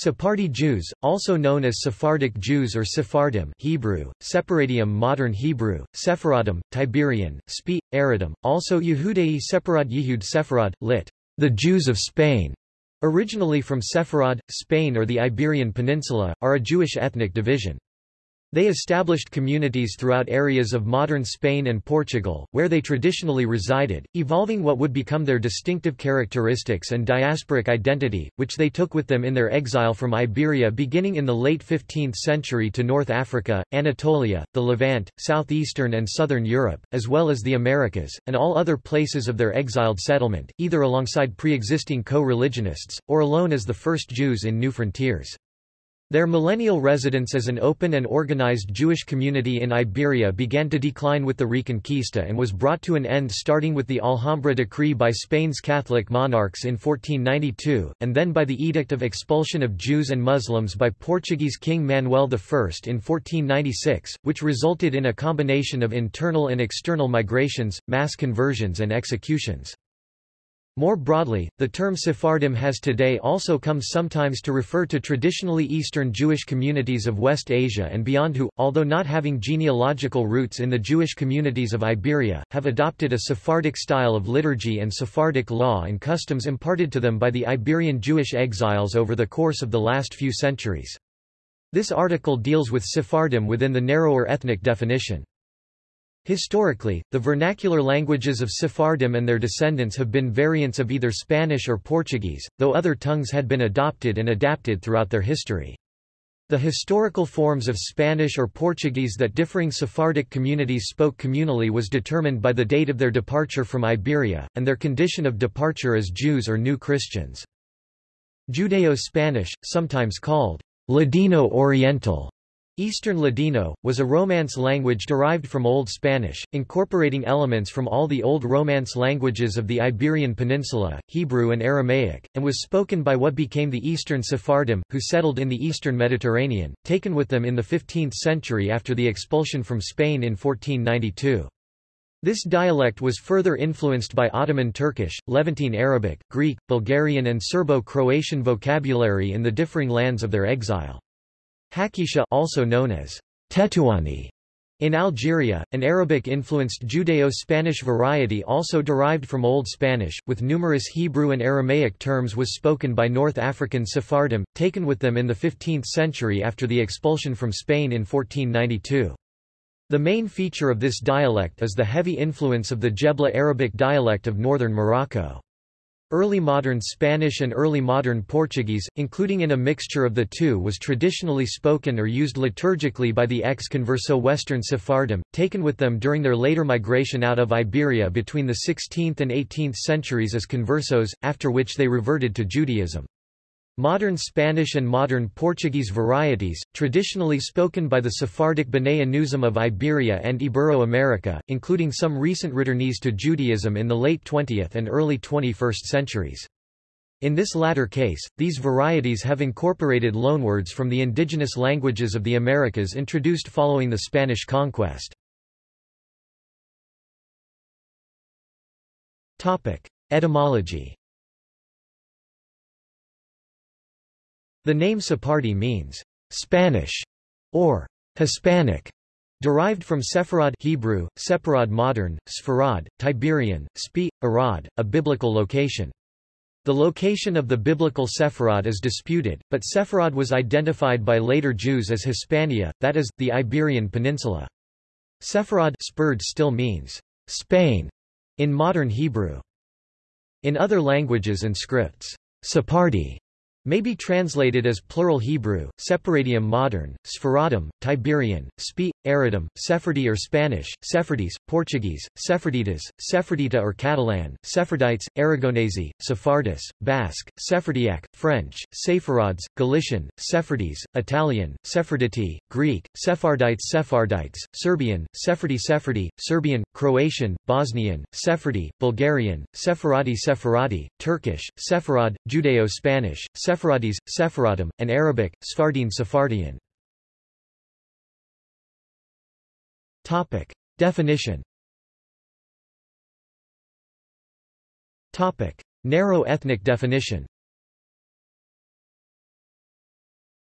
Sephardi Jews, also known as Sephardic Jews or Sephardim Hebrew, Separadium Modern Hebrew, Sephardim, Tiberian, Spi, Aradim, also Yehudei Separad Yehud Sepharad, lit. The Jews of Spain, originally from Sepharad, Spain or the Iberian Peninsula, are a Jewish ethnic division. They established communities throughout areas of modern Spain and Portugal, where they traditionally resided, evolving what would become their distinctive characteristics and diasporic identity, which they took with them in their exile from Iberia beginning in the late 15th century to North Africa, Anatolia, the Levant, southeastern and southern Europe, as well as the Americas, and all other places of their exiled settlement, either alongside pre-existing co-religionists, or alone as the first Jews in new frontiers. Their millennial residence as an open and organized Jewish community in Iberia began to decline with the Reconquista and was brought to an end starting with the Alhambra decree by Spain's Catholic monarchs in 1492, and then by the Edict of Expulsion of Jews and Muslims by Portuguese King Manuel I in 1496, which resulted in a combination of internal and external migrations, mass conversions and executions. More broadly, the term Sephardim has today also come sometimes to refer to traditionally Eastern Jewish communities of West Asia and beyond who, although not having genealogical roots in the Jewish communities of Iberia, have adopted a Sephardic style of liturgy and Sephardic law and customs imparted to them by the Iberian Jewish exiles over the course of the last few centuries. This article deals with Sephardim within the narrower ethnic definition. Historically, the vernacular languages of Sephardim and their descendants have been variants of either Spanish or Portuguese, though other tongues had been adopted and adapted throughout their history. The historical forms of Spanish or Portuguese that differing Sephardic communities spoke communally was determined by the date of their departure from Iberia, and their condition of departure as Jews or New Christians. Judeo-Spanish, sometimes called Ladino Oriental, Eastern Ladino, was a Romance language derived from Old Spanish, incorporating elements from all the Old Romance languages of the Iberian Peninsula, Hebrew and Aramaic, and was spoken by what became the Eastern Sephardim, who settled in the eastern Mediterranean, taken with them in the 15th century after the expulsion from Spain in 1492. This dialect was further influenced by Ottoman Turkish, Levantine Arabic, Greek, Bulgarian and Serbo-Croatian vocabulary in the differing lands of their exile. Haketia also known as Tetuani in Algeria, an Arabic-influenced Judeo-Spanish variety also derived from Old Spanish, with numerous Hebrew and Aramaic terms was spoken by North African Sephardim, taken with them in the 15th century after the expulsion from Spain in 1492. The main feature of this dialect is the heavy influence of the Jebla Arabic dialect of northern Morocco. Early modern Spanish and early modern Portuguese, including in a mixture of the two was traditionally spoken or used liturgically by the ex-converso Western Sephardim, taken with them during their later migration out of Iberia between the 16th and 18th centuries as conversos, after which they reverted to Judaism. Modern Spanish and modern Portuguese varieties, traditionally spoken by the Sephardic B'nai Anusim of Iberia and Ibero-America, including some recent returnees to Judaism in the late 20th and early 21st centuries. In this latter case, these varieties have incorporated loanwords from the indigenous languages of the Americas introduced following the Spanish conquest. Etymology The name Sephardi means Spanish or Hispanic, derived from Sepharad Hebrew, Separad modern, Sfarad, Tiberian, Spi, Arad, a biblical location. The location of the biblical Sepharad is disputed, but Sepharad was identified by later Jews as Hispania, that is, the Iberian Peninsula. Sepharad spurred still means Spain in modern Hebrew. In other languages and scripts, Sephardi may be translated as plural Hebrew, Separadium modern, Sferadim, Tiberian, Spi, Aradim, Sephardi or Spanish, Sephardis, Portuguese, Sepharditas, Sephardita or Catalan, Sephardites, Aragonese, Sephardis, Basque, Sephardiac, French, Sephards, Galician, Sephardis, Italian, Sepharditi, Greek, Sephardites Sephardites, Serbian, Sephardi Sephardi, Serbian, Croatian, Bosnian, Sephardi, Bulgarian, Sephardi Sephardi, Turkish, Sepharad, Judeo-Spanish, Sepharadis, Sephardim, and Arabic, Sfardin Sephardian. Topic. Definition Topic. Narrow ethnic definition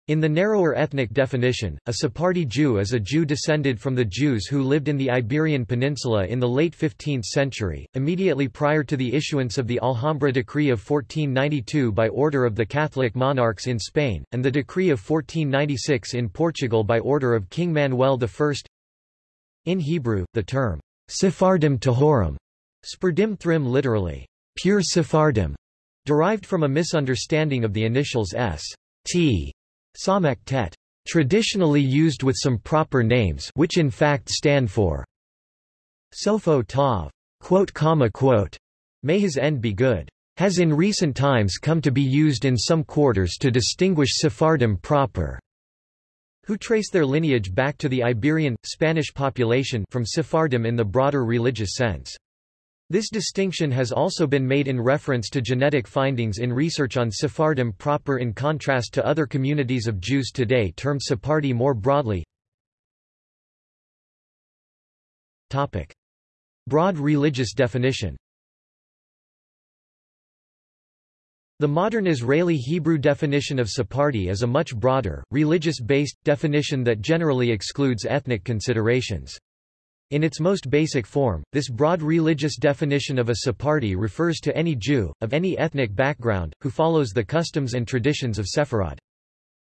In the narrower ethnic definition, a Sephardi Jew is a Jew descended from the Jews who lived in the Iberian Peninsula in the late 15th century, immediately prior to the issuance of the Alhambra Decree of 1492 by order of the Catholic monarchs in Spain, and the Decree of 1496 in Portugal by order of King Manuel I. In Hebrew, the term, Sephardim Tahorim, Spurdim Thrim literally, pure Sephardim, derived from a misunderstanding of the initials S. T Samek tet, traditionally used with some proper names which in fact stand for Sofo Tov, quote, comma, quote, may his end be good, has in recent times come to be used in some quarters to distinguish Sephardim proper, who trace their lineage back to the Iberian, Spanish population from Sephardim in the broader religious sense. This distinction has also been made in reference to genetic findings in research on Sephardim proper in contrast to other communities of Jews today termed Sephardi more broadly. Topic. Broad religious definition The modern Israeli Hebrew definition of Sephardi is a much broader, religious-based, definition that generally excludes ethnic considerations. In its most basic form, this broad religious definition of a Sephardi refers to any Jew, of any ethnic background, who follows the customs and traditions of Sepharad.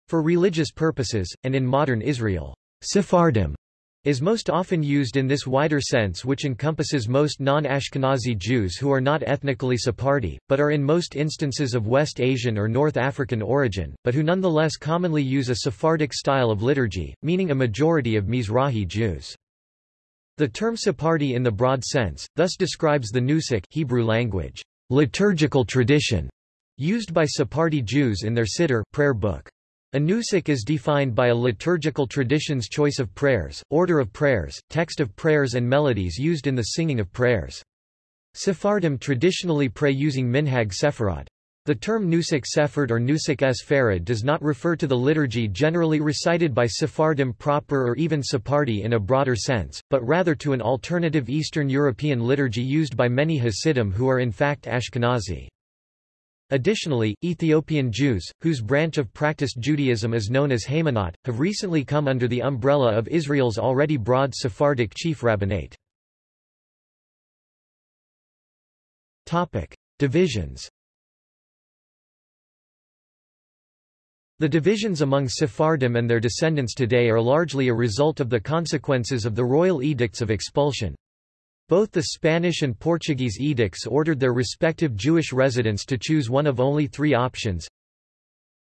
For religious purposes, and in modern Israel, Sephardim is most often used in this wider sense which encompasses most non-Ashkenazi Jews who are not ethnically Sephardi, but are in most instances of West Asian or North African origin, but who nonetheless commonly use a Sephardic style of liturgy, meaning a majority of Mizrahi Jews. The term Sephardi in the broad sense, thus describes the Nusach Hebrew language, liturgical tradition, used by Sephardi Jews in their Siddur prayer book. A nusach is defined by a liturgical tradition's choice of prayers, order of prayers, text of prayers and melodies used in the singing of prayers. Sephardim traditionally pray using minhag Sepharad. The term Nusach Sephard or Nusach es Farad does not refer to the liturgy generally recited by Sephardim proper or even Sephardi in a broader sense, but rather to an alternative Eastern European liturgy used by many Hasidim who are in fact Ashkenazi. Additionally, Ethiopian Jews, whose branch of practiced Judaism is known as Haymanot, have recently come under the umbrella of Israel's already broad Sephardic chief rabbinate. Divisions The divisions among Sephardim and their descendants today are largely a result of the consequences of the royal edicts of expulsion. Both the Spanish and Portuguese edicts ordered their respective Jewish residents to choose one of only three options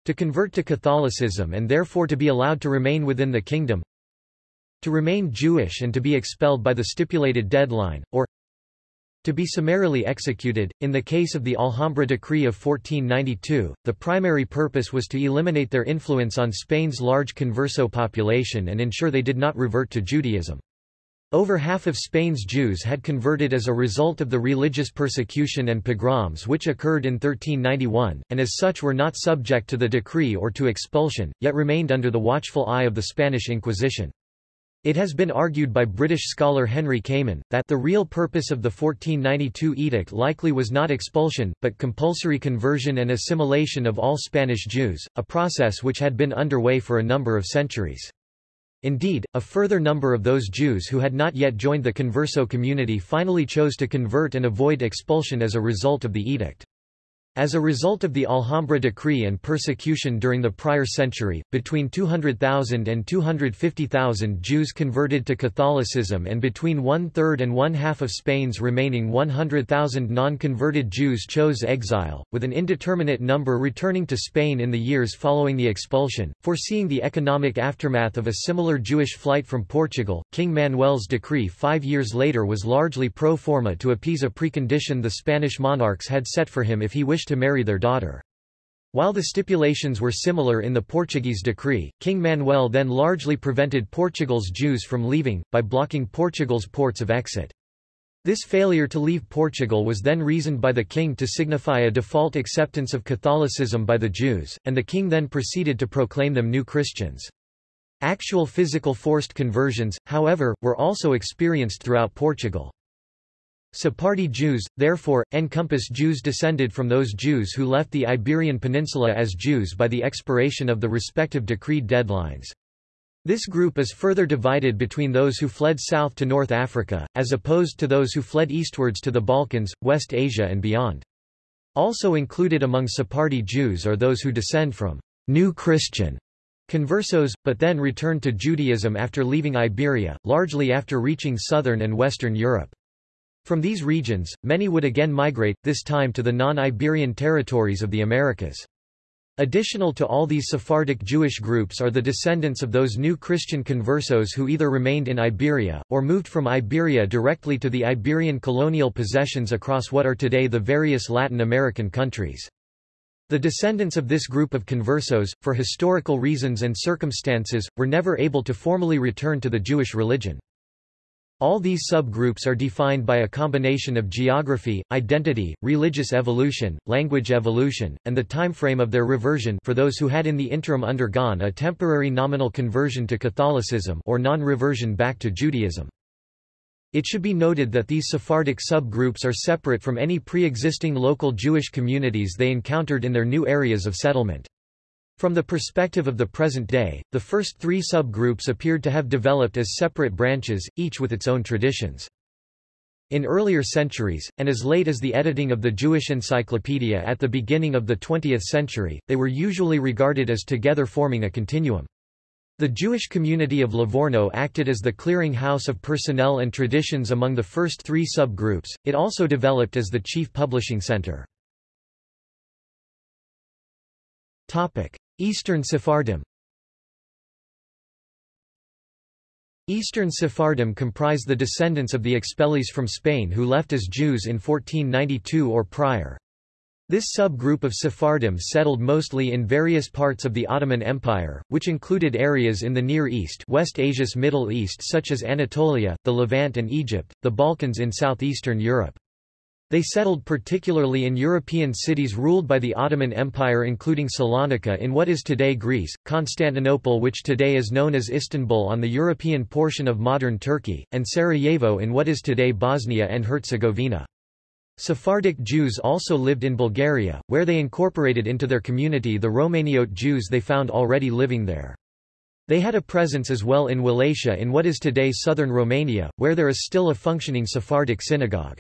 to convert to Catholicism and therefore to be allowed to remain within the kingdom to remain Jewish and to be expelled by the stipulated deadline, or to be summarily executed. In the case of the Alhambra Decree of 1492, the primary purpose was to eliminate their influence on Spain's large converso population and ensure they did not revert to Judaism. Over half of Spain's Jews had converted as a result of the religious persecution and pogroms which occurred in 1391, and as such were not subject to the decree or to expulsion, yet remained under the watchful eye of the Spanish Inquisition. It has been argued by British scholar Henry Kamen, that the real purpose of the 1492 edict likely was not expulsion, but compulsory conversion and assimilation of all Spanish Jews, a process which had been underway for a number of centuries. Indeed, a further number of those Jews who had not yet joined the converso community finally chose to convert and avoid expulsion as a result of the edict. As a result of the Alhambra decree and persecution during the prior century, between 200,000 and 250,000 Jews converted to Catholicism and between one-third and one-half of Spain's remaining 100,000 non-converted Jews chose exile, with an indeterminate number returning to Spain in the years following the expulsion. Foreseeing the economic aftermath of a similar Jewish flight from Portugal, King Manuel's decree five years later was largely pro forma to appease a precondition the Spanish monarchs had set for him if he wished to marry their daughter. While the stipulations were similar in the Portuguese decree, King Manuel then largely prevented Portugal's Jews from leaving, by blocking Portugal's ports of exit. This failure to leave Portugal was then reasoned by the king to signify a default acceptance of Catholicism by the Jews, and the king then proceeded to proclaim them new Christians. Actual physical forced conversions, however, were also experienced throughout Portugal. Sephardi Jews, therefore, encompass Jews descended from those Jews who left the Iberian Peninsula as Jews by the expiration of the respective decreed deadlines. This group is further divided between those who fled south to North Africa, as opposed to those who fled eastwards to the Balkans, West Asia and beyond. Also included among Sephardi Jews are those who descend from New Christian conversos, but then returned to Judaism after leaving Iberia, largely after reaching southern and western Europe. From these regions, many would again migrate, this time to the non-Iberian territories of the Americas. Additional to all these Sephardic Jewish groups are the descendants of those new Christian conversos who either remained in Iberia, or moved from Iberia directly to the Iberian colonial possessions across what are today the various Latin American countries. The descendants of this group of conversos, for historical reasons and circumstances, were never able to formally return to the Jewish religion. All these subgroups are defined by a combination of geography, identity, religious evolution, language evolution, and the timeframe of their reversion for those who had in the interim undergone a temporary nominal conversion to Catholicism or non-reversion back to Judaism. It should be noted that these Sephardic subgroups are separate from any pre-existing local Jewish communities they encountered in their new areas of settlement. From the perspective of the present day, the first three subgroups appeared to have developed as separate branches, each with its own traditions. In earlier centuries, and as late as the editing of the Jewish Encyclopedia at the beginning of the 20th century, they were usually regarded as together forming a continuum. The Jewish community of Livorno acted as the clearing house of personnel and traditions among the first three subgroups, it also developed as the chief publishing center. Eastern Sephardim Eastern Sephardim comprise the descendants of the expellees from Spain who left as Jews in 1492 or prior. This subgroup of Sephardim settled mostly in various parts of the Ottoman Empire, which included areas in the Near East West Asia's Middle East such as Anatolia, the Levant and Egypt, the Balkans in southeastern Europe. They settled particularly in European cities ruled by the Ottoman Empire including Salonika in what is today Greece, Constantinople which today is known as Istanbul on the European portion of modern Turkey, and Sarajevo in what is today Bosnia and Herzegovina. Sephardic Jews also lived in Bulgaria, where they incorporated into their community the Romaniote Jews they found already living there. They had a presence as well in Wallachia in what is today southern Romania, where there is still a functioning Sephardic synagogue.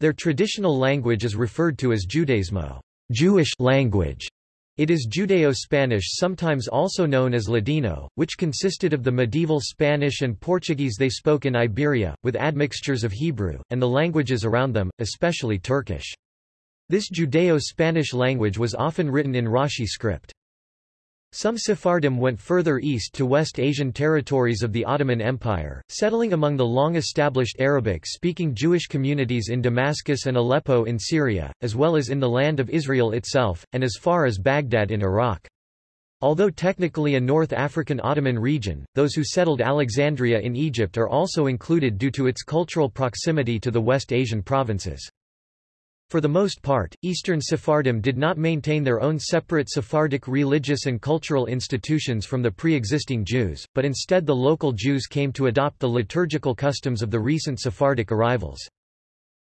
Their traditional language is referred to as Judaismo Jewish language. It is Judeo-Spanish sometimes also known as Ladino, which consisted of the medieval Spanish and Portuguese they spoke in Iberia, with admixtures of Hebrew, and the languages around them, especially Turkish. This Judeo-Spanish language was often written in Rashi script. Some Sephardim went further east to West Asian territories of the Ottoman Empire, settling among the long-established Arabic-speaking Jewish communities in Damascus and Aleppo in Syria, as well as in the land of Israel itself, and as far as Baghdad in Iraq. Although technically a North African Ottoman region, those who settled Alexandria in Egypt are also included due to its cultural proximity to the West Asian provinces. For the most part, Eastern Sephardim did not maintain their own separate Sephardic religious and cultural institutions from the pre-existing Jews, but instead the local Jews came to adopt the liturgical customs of the recent Sephardic arrivals.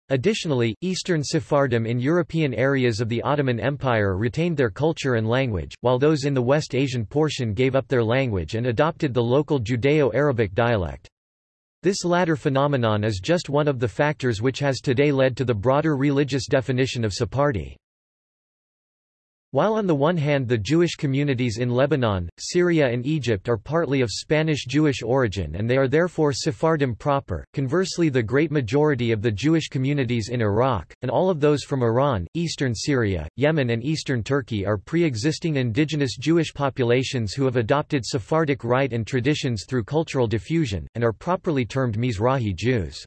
Additionally, Eastern Sephardim in European areas of the Ottoman Empire retained their culture and language, while those in the West Asian portion gave up their language and adopted the local Judeo-Arabic dialect. This latter phenomenon is just one of the factors which has today led to the broader religious definition of Sephardi. While on the one hand the Jewish communities in Lebanon, Syria and Egypt are partly of Spanish Jewish origin and they are therefore Sephardim proper, conversely the great majority of the Jewish communities in Iraq, and all of those from Iran, eastern Syria, Yemen and eastern Turkey are pre-existing indigenous Jewish populations who have adopted Sephardic rite and traditions through cultural diffusion, and are properly termed Mizrahi Jews.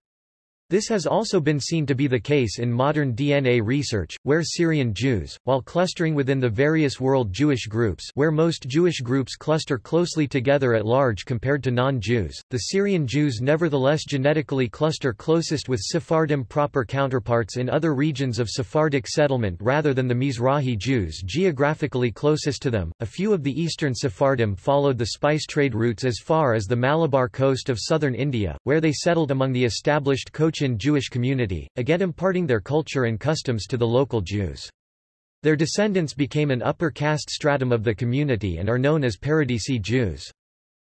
This has also been seen to be the case in modern DNA research, where Syrian Jews, while clustering within the various world Jewish groups where most Jewish groups cluster closely together at large compared to non-Jews, the Syrian Jews nevertheless genetically cluster closest with Sephardim proper counterparts in other regions of Sephardic settlement rather than the Mizrahi Jews geographically closest to them. A few of the eastern Sephardim followed the spice trade routes as far as the Malabar coast of southern India, where they settled among the established Cochin in Jewish community, again imparting their culture and customs to the local Jews. Their descendants became an upper caste stratum of the community and are known as Paradesi Jews.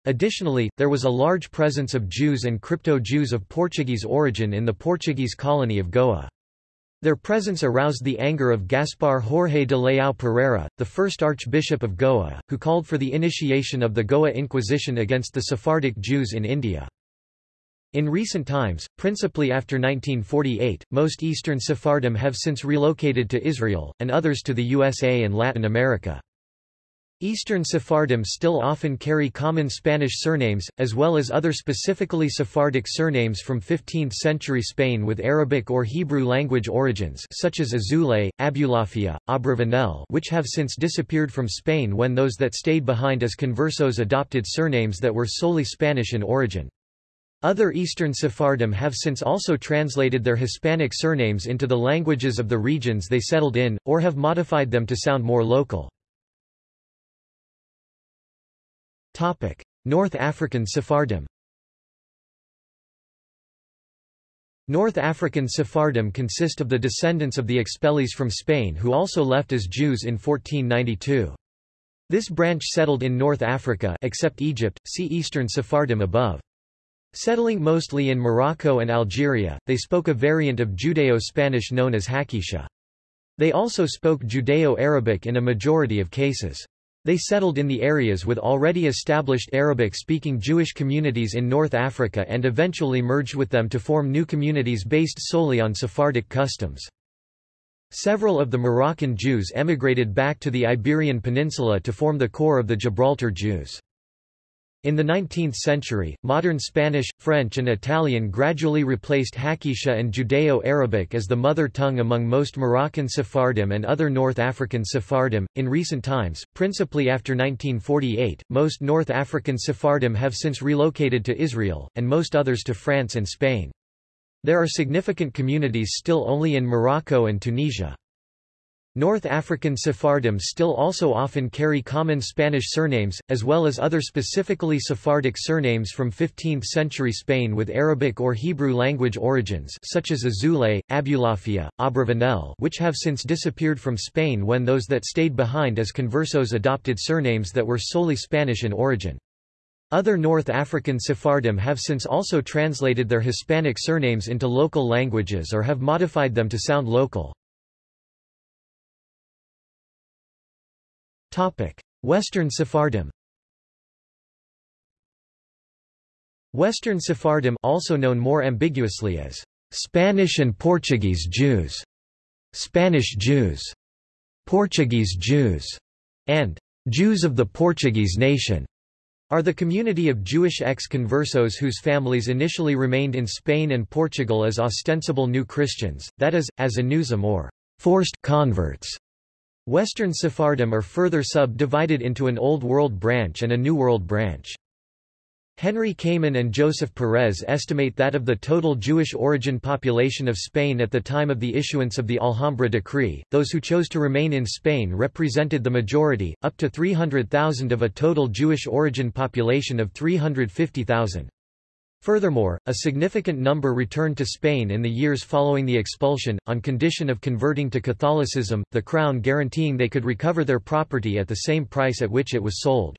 Additionally, there was a large presence of Jews and crypto-Jews of Portuguese origin in the Portuguese colony of Goa. Their presence aroused the anger of Gaspar Jorge de Leão Pereira, the first Archbishop of Goa, who called for the initiation of the Goa Inquisition against the Sephardic Jews in India. In recent times, principally after 1948, most Eastern Sephardim have since relocated to Israel, and others to the USA and Latin America. Eastern Sephardim still often carry common Spanish surnames, as well as other specifically Sephardic surnames from 15th-century Spain with Arabic or Hebrew language origins such as Azoulay, Abulafia, Abravanel which have since disappeared from Spain when those that stayed behind as conversos adopted surnames that were solely Spanish in origin. Other Eastern Sephardim have since also translated their Hispanic surnames into the languages of the regions they settled in, or have modified them to sound more local. North African Sephardim North African Sephardim consist of the descendants of the expellees from Spain who also left as Jews in 1492. This branch settled in North Africa except Egypt, see Eastern Sephardim above. Settling mostly in Morocco and Algeria, they spoke a variant of Judeo-Spanish known as Haketia. They also spoke Judeo-Arabic in a majority of cases. They settled in the areas with already established Arabic-speaking Jewish communities in North Africa and eventually merged with them to form new communities based solely on Sephardic customs. Several of the Moroccan Jews emigrated back to the Iberian Peninsula to form the core of the Gibraltar Jews. In the 19th century, modern Spanish, French and Italian gradually replaced Haketia and Judeo-Arabic as the mother tongue among most Moroccan Sephardim and other North African Sephardim. In recent times, principally after 1948, most North African Sephardim have since relocated to Israel, and most others to France and Spain. There are significant communities still only in Morocco and Tunisia. North African Sephardim still also often carry common Spanish surnames, as well as other specifically Sephardic surnames from 15th-century Spain with Arabic or Hebrew language origins such as Azoulay, Abulafia, Abravanel which have since disappeared from Spain when those that stayed behind as conversos adopted surnames that were solely Spanish in origin. Other North African Sephardim have since also translated their Hispanic surnames into local languages or have modified them to sound local. Western Sephardim Western Sephardim also known more ambiguously as Spanish and Portuguese Jews, Spanish Jews, Portuguese Jews, and Jews of the Portuguese nation are the community of Jewish ex-conversos whose families initially remained in Spain and Portugal as ostensible new Christians, that is, as anusim or forced converts. Western Sephardim are further sub-divided into an Old World branch and a New World branch. Henry Kamen and Joseph Perez estimate that of the total Jewish origin population of Spain at the time of the issuance of the Alhambra decree, those who chose to remain in Spain represented the majority, up to 300,000 of a total Jewish origin population of 350,000. Furthermore, a significant number returned to Spain in the years following the expulsion, on condition of converting to Catholicism, the Crown guaranteeing they could recover their property at the same price at which it was sold.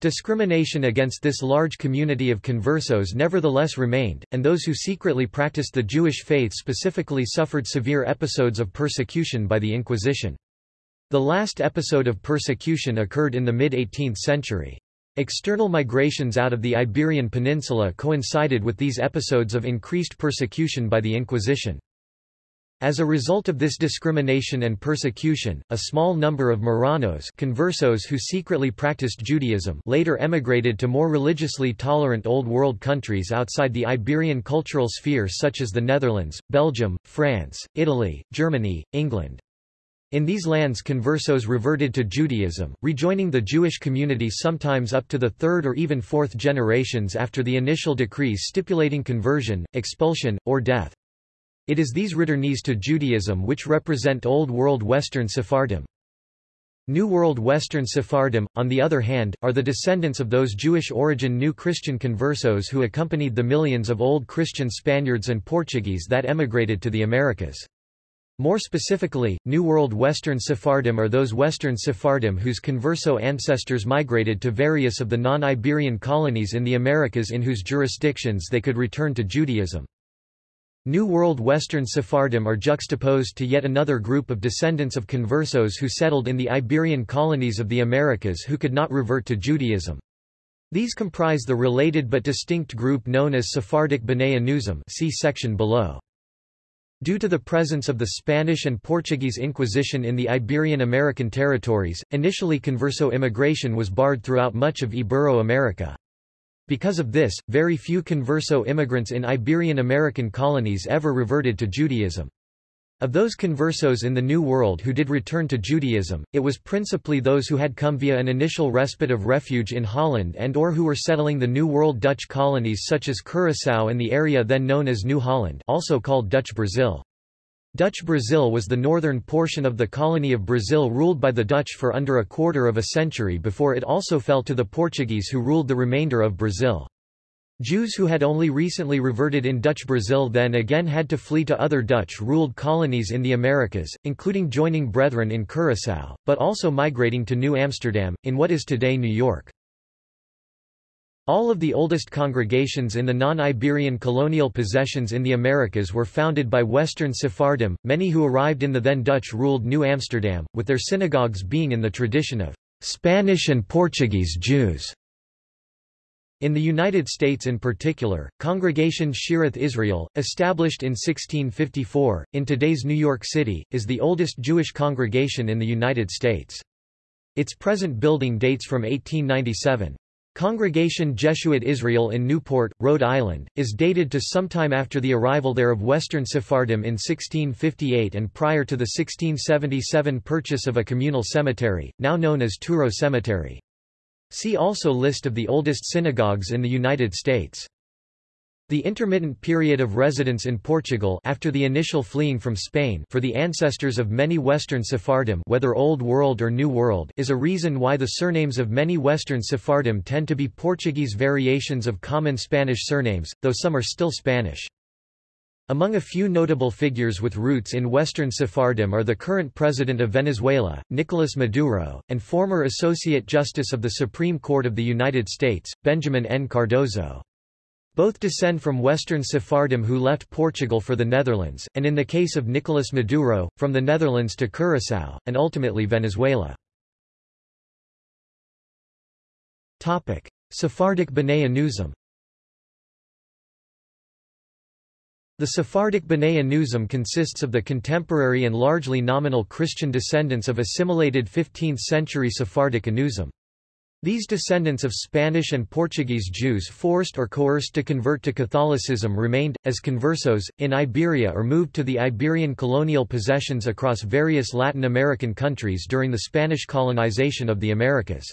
Discrimination against this large community of conversos nevertheless remained, and those who secretly practiced the Jewish faith specifically suffered severe episodes of persecution by the Inquisition. The last episode of persecution occurred in the mid-18th century. External migrations out of the Iberian Peninsula coincided with these episodes of increased persecution by the Inquisition. As a result of this discrimination and persecution, a small number of Marranos conversos who secretly practiced Judaism later emigrated to more religiously tolerant Old World countries outside the Iberian cultural sphere such as the Netherlands, Belgium, France, Italy, Germany, England. In these lands conversos reverted to Judaism, rejoining the Jewish community sometimes up to the third or even fourth generations after the initial decrees stipulating conversion, expulsion, or death. It is these returnees to Judaism which represent Old World Western Sephardim. New World Western Sephardim, on the other hand, are the descendants of those Jewish-origin New Christian conversos who accompanied the millions of Old Christian Spaniards and Portuguese that emigrated to the Americas. More specifically, New World Western Sephardim are those Western Sephardim whose converso ancestors migrated to various of the non-Iberian colonies in the Americas in whose jurisdictions they could return to Judaism. New World Western Sephardim are juxtaposed to yet another group of descendants of conversos who settled in the Iberian colonies of the Americas who could not revert to Judaism. These comprise the related but distinct group known as Sephardic B'nai Anusim see section below. Due to the presence of the Spanish and Portuguese Inquisition in the Iberian-American territories, initially converso immigration was barred throughout much of Ibero-America. Because of this, very few converso immigrants in Iberian American colonies ever reverted to Judaism. Of those conversos in the New World who did return to Judaism, it was principally those who had come via an initial respite of refuge in Holland and or who were settling the New World Dutch colonies such as Curaçao and the area then known as New Holland also called Dutch Brazil. Dutch Brazil was the northern portion of the colony of Brazil ruled by the Dutch for under a quarter of a century before it also fell to the Portuguese who ruled the remainder of Brazil. Jews who had only recently reverted in Dutch Brazil then again had to flee to other Dutch-ruled colonies in the Americas, including joining brethren in Curaçao, but also migrating to New Amsterdam, in what is today New York. All of the oldest congregations in the non-Iberian colonial possessions in the Americas were founded by Western Sephardim, many who arrived in the then Dutch-ruled New Amsterdam, with their synagogues being in the tradition of Spanish and Portuguese Jews. In the United States in particular, Congregation Shearith Israel, established in 1654, in today's New York City, is the oldest Jewish congregation in the United States. Its present building dates from 1897. Congregation Jeshuat Israel in Newport, Rhode Island, is dated to sometime after the arrival there of Western Sephardim in 1658 and prior to the 1677 purchase of a communal cemetery, now known as Touro Cemetery. See also List of the oldest synagogues in the United States. The intermittent period of residence in Portugal after the initial fleeing from Spain for the ancestors of many Western Sephardim whether Old World or New World is a reason why the surnames of many Western Sephardim tend to be Portuguese variations of common Spanish surnames, though some are still Spanish. Among a few notable figures with roots in Western Sephardim are the current president of Venezuela, Nicolas Maduro, and former Associate Justice of the Supreme Court of the United States, Benjamin N. Cardozo. Both descend from Western Sephardim who left Portugal for the Netherlands, and in the case of Nicolas Maduro, from the Netherlands to Curaçao, and ultimately Venezuela. Sephardic B'nai Anusim The Sephardic B'nai Anusim consists of the contemporary and largely nominal Christian descendants of assimilated 15th-century Sephardic Anusim. These descendants of Spanish and Portuguese Jews forced or coerced to convert to Catholicism remained, as conversos, in Iberia or moved to the Iberian colonial possessions across various Latin American countries during the Spanish colonization of the Americas.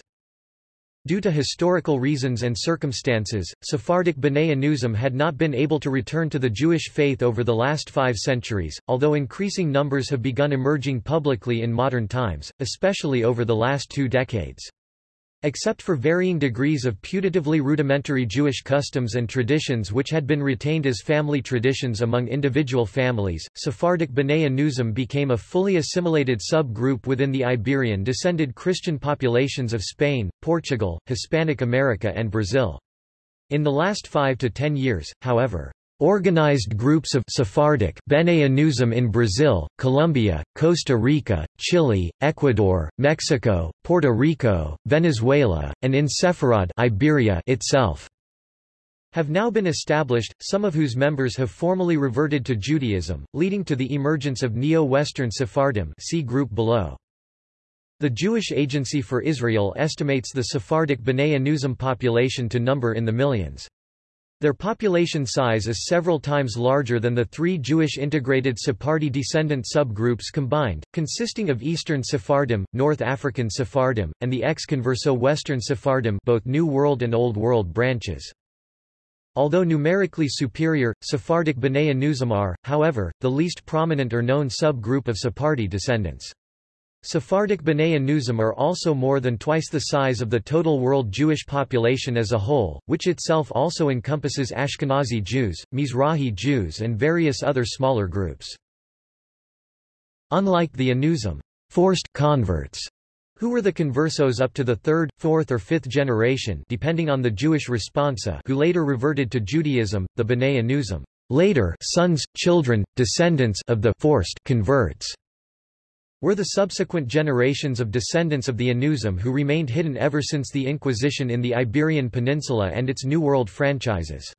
Due to historical reasons and circumstances, Sephardic B'nai Anusim had not been able to return to the Jewish faith over the last five centuries, although increasing numbers have begun emerging publicly in modern times, especially over the last two decades. Except for varying degrees of putatively rudimentary Jewish customs and traditions which had been retained as family traditions among individual families, Sephardic B'nai Anusim became a fully assimilated sub-group within the Iberian-descended Christian populations of Spain, Portugal, Hispanic America and Brazil. In the last five to ten years, however, Organized groups of Sephardic Bene Anusim in Brazil, Colombia, Costa Rica, Chile, Ecuador, Mexico, Puerto Rico, Venezuela, and in Sepharad Iberia itself have now been established, some of whose members have formally reverted to Judaism, leading to the emergence of Neo-Western Sephardim see group below. The Jewish Agency for Israel estimates the Sephardic B'nai Anusim population to number in the millions. Their population size is several times larger than the three Jewish integrated Sephardi descendant subgroups combined, consisting of Eastern Sephardim, North African Sephardim, and the ex-converso Western Sephardim both New World and Old World branches. Although numerically superior, Sephardic B'nai Anusim are, however, the least prominent or known subgroup of Sephardi descendants. Sephardic B'nai Anusim are also more than twice the size of the total world Jewish population as a whole, which itself also encompasses Ashkenazi Jews, Mizrahi Jews and various other smaller groups. Unlike the Anusim forced converts, who were the conversos up to the third, fourth or fifth generation depending on the Jewish responsa who later reverted to Judaism, the B'nai Anusim later sons, children, descendants of the forced converts were the subsequent generations of descendants of the Anusim who remained hidden ever since the Inquisition in the Iberian Peninsula and its New World franchises.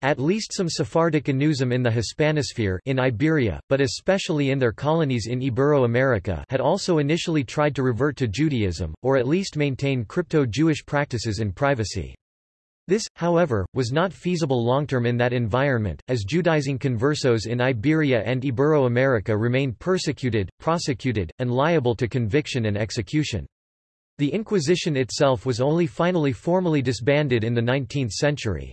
At least some Sephardic Anusim in the Hispanosphere in Iberia, but especially in their colonies in Ibero-America had also initially tried to revert to Judaism, or at least maintain crypto-Jewish practices in privacy. This, however, was not feasible long-term in that environment, as Judaizing conversos in Iberia and Ibero-America remained persecuted, prosecuted, and liable to conviction and execution. The Inquisition itself was only finally formally disbanded in the 19th century.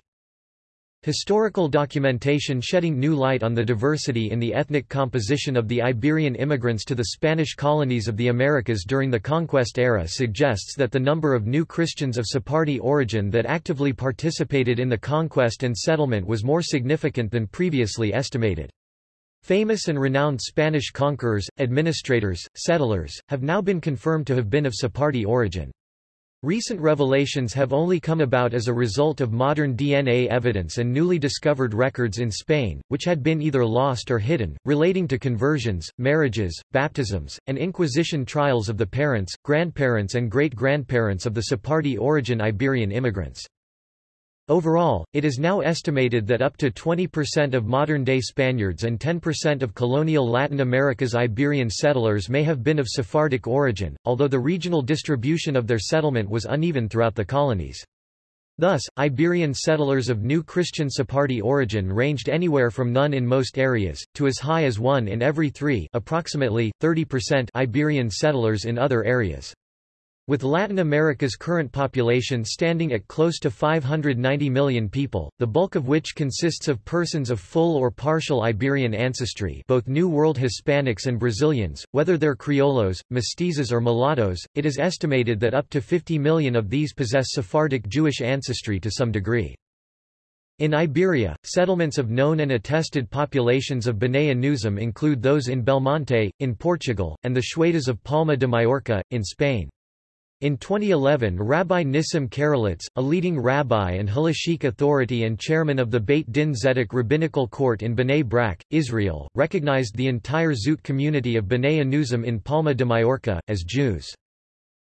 Historical documentation shedding new light on the diversity in the ethnic composition of the Iberian immigrants to the Spanish colonies of the Americas during the conquest era suggests that the number of new Christians of Sephardi origin that actively participated in the conquest and settlement was more significant than previously estimated. Famous and renowned Spanish conquerors, administrators, settlers, have now been confirmed to have been of Sephardi origin. Recent revelations have only come about as a result of modern DNA evidence and newly discovered records in Spain, which had been either lost or hidden, relating to conversions, marriages, baptisms, and Inquisition trials of the parents, grandparents and great-grandparents of the Sephardi origin Iberian immigrants. Overall, it is now estimated that up to 20% of modern-day Spaniards and 10% of colonial Latin America's Iberian settlers may have been of Sephardic origin, although the regional distribution of their settlement was uneven throughout the colonies. Thus, Iberian settlers of new Christian Sephardi origin ranged anywhere from none in most areas, to as high as one in every three approximately, 30% Iberian settlers in other areas. With Latin America's current population standing at close to 590 million people, the bulk of which consists of persons of full or partial Iberian ancestry both New World Hispanics and Brazilians, whether they're criollos, mestizos or mulattoes, it is estimated that up to 50 million of these possess Sephardic Jewish ancestry to some degree. In Iberia, settlements of known and attested populations of B'nai Anusim include those in Belmonte, in Portugal, and the Xuetas of Palma de Mallorca, in Spain. In 2011 Rabbi Nissim Karelitz, a leading rabbi and halachic authority and chairman of the Beit Din Zedek Rabbinical Court in Bnei Brak, Israel, recognized the entire Zut community of Bnei Anusim in Palma de Mallorca, as Jews.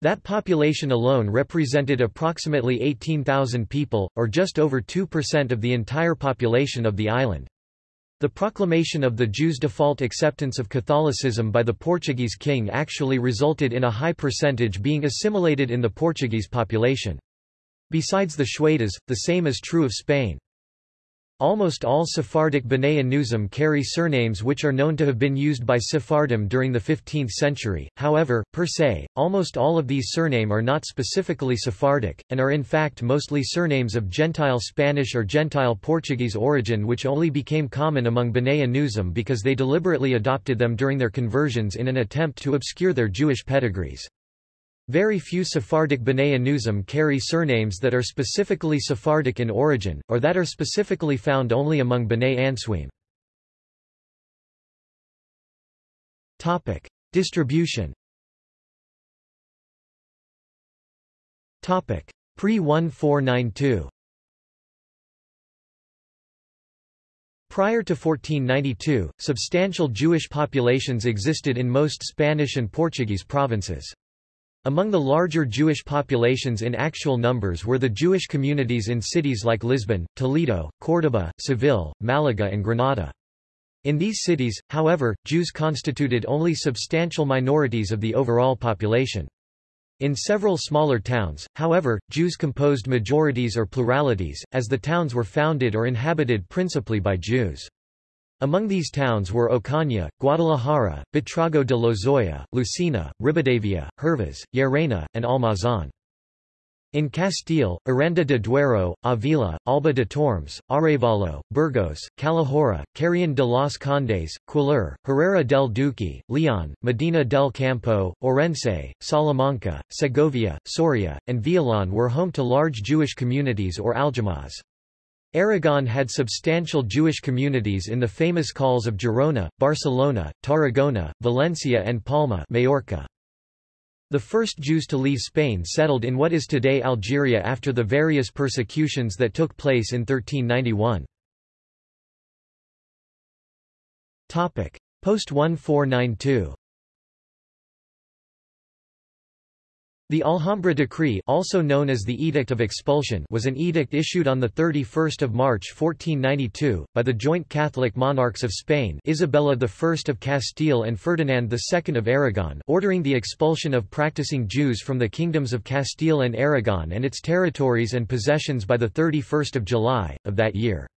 That population alone represented approximately 18,000 people, or just over 2% of the entire population of the island. The proclamation of the Jews' default acceptance of Catholicism by the Portuguese king actually resulted in a high percentage being assimilated in the Portuguese population. Besides the Xuetas, the same is true of Spain. Almost all Sephardic B'nai carry surnames which are known to have been used by Sephardim during the 15th century, however, per se, almost all of these surname are not specifically Sephardic, and are in fact mostly surnames of Gentile Spanish or Gentile Portuguese origin which only became common among B'nai because they deliberately adopted them during their conversions in an attempt to obscure their Jewish pedigrees. Very few Sephardic B'nai Anusim carry surnames that are specifically Sephardic in origin, or that are specifically found only among B'nai Anusim. Topic. Distribution Topic. Pre-1492 Prior to 1492, substantial Jewish populations existed in most Spanish and Portuguese provinces. Among the larger Jewish populations in actual numbers were the Jewish communities in cities like Lisbon, Toledo, Córdoba, Seville, Malaga and Granada. In these cities, however, Jews constituted only substantial minorities of the overall population. In several smaller towns, however, Jews composed majorities or pluralities, as the towns were founded or inhabited principally by Jews. Among these towns were Ocaña, Guadalajara, Buitrago de Lozoya, Lucena, Ribadavia, Hervas, Llerena, and Almazan. In Castile, Aranda de Duero, Avila, Alba de Tormes, Arevalo, Burgos, Calahorra, Carrion de los Condes, Cuéllar, Herrera del Duque, Leon, Medina del Campo, Orense, Salamanca, Segovia, Soria, and Villalon were home to large Jewish communities or aljamas. Aragon had substantial Jewish communities in the famous calls of Girona, Barcelona, Tarragona, Valencia and Palma Majorca. The first Jews to leave Spain settled in what is today Algeria after the various persecutions that took place in 1391. Post-1492 The Alhambra Decree also known as the Edict of Expulsion was an edict issued on 31 March 1492, by the joint Catholic monarchs of Spain Isabella I of Castile and Ferdinand II of Aragon ordering the expulsion of practicing Jews from the kingdoms of Castile and Aragon and its territories and possessions by 31 July, of that year.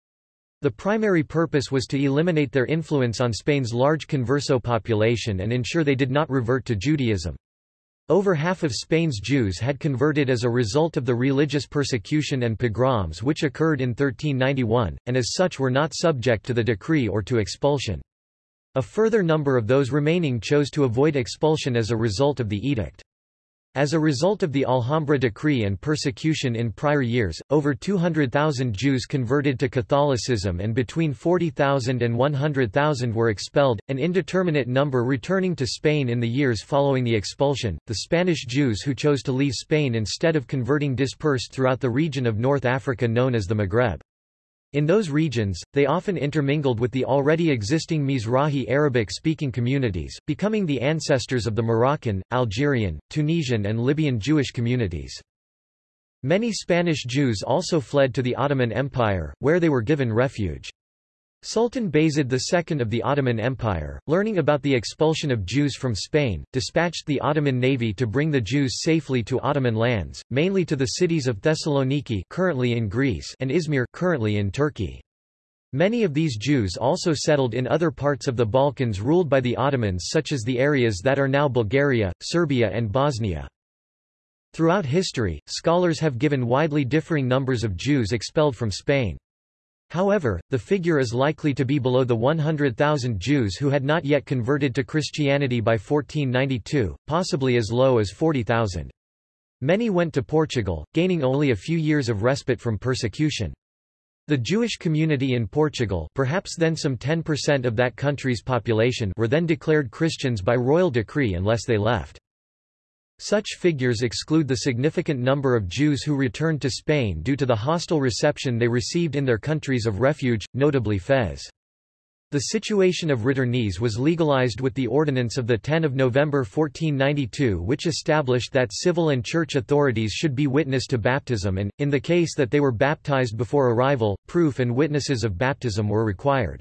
The primary purpose was to eliminate their influence on Spain's large converso population and ensure they did not revert to Judaism. Over half of Spain's Jews had converted as a result of the religious persecution and pogroms which occurred in 1391, and as such were not subject to the decree or to expulsion. A further number of those remaining chose to avoid expulsion as a result of the edict. As a result of the Alhambra decree and persecution in prior years, over 200,000 Jews converted to Catholicism and between 40,000 and 100,000 were expelled, an indeterminate number returning to Spain in the years following the expulsion. The Spanish Jews who chose to leave Spain instead of converting dispersed throughout the region of North Africa known as the Maghreb. In those regions, they often intermingled with the already existing Mizrahi Arabic-speaking communities, becoming the ancestors of the Moroccan, Algerian, Tunisian and Libyan Jewish communities. Many Spanish Jews also fled to the Ottoman Empire, where they were given refuge. Sultan Bayezid II of the Ottoman Empire, learning about the expulsion of Jews from Spain, dispatched the Ottoman navy to bring the Jews safely to Ottoman lands, mainly to the cities of Thessaloniki currently in Greece and Izmir currently in Turkey. Many of these Jews also settled in other parts of the Balkans ruled by the Ottomans such as the areas that are now Bulgaria, Serbia and Bosnia. Throughout history, scholars have given widely differing numbers of Jews expelled from Spain. However, the figure is likely to be below the 100,000 Jews who had not yet converted to Christianity by 1492, possibly as low as 40,000. Many went to Portugal, gaining only a few years of respite from persecution. The Jewish community in Portugal perhaps then some 10% of that country's population were then declared Christians by royal decree unless they left. Such figures exclude the significant number of Jews who returned to Spain due to the hostile reception they received in their countries of refuge, notably Fez. The situation of returnees was legalized with the ordinance of 10 November 1492 which established that civil and church authorities should be witness to baptism and, in the case that they were baptized before arrival, proof and witnesses of baptism were required.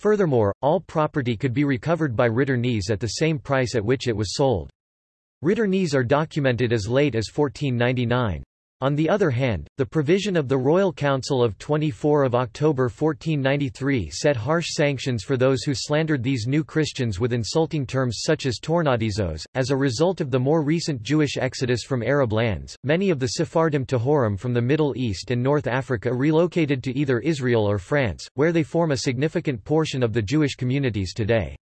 Furthermore, all property could be recovered by returnees at the same price at which it was sold. Returnees are documented as late as 1499. On the other hand, the provision of the Royal Council of 24 of October 1493 set harsh sanctions for those who slandered these new Christians with insulting terms such as tornadizos. As a result of the more recent Jewish exodus from Arab lands, many of the Sephardim Tohorim from the Middle East and North Africa relocated to either Israel or France, where they form a significant portion of the Jewish communities today.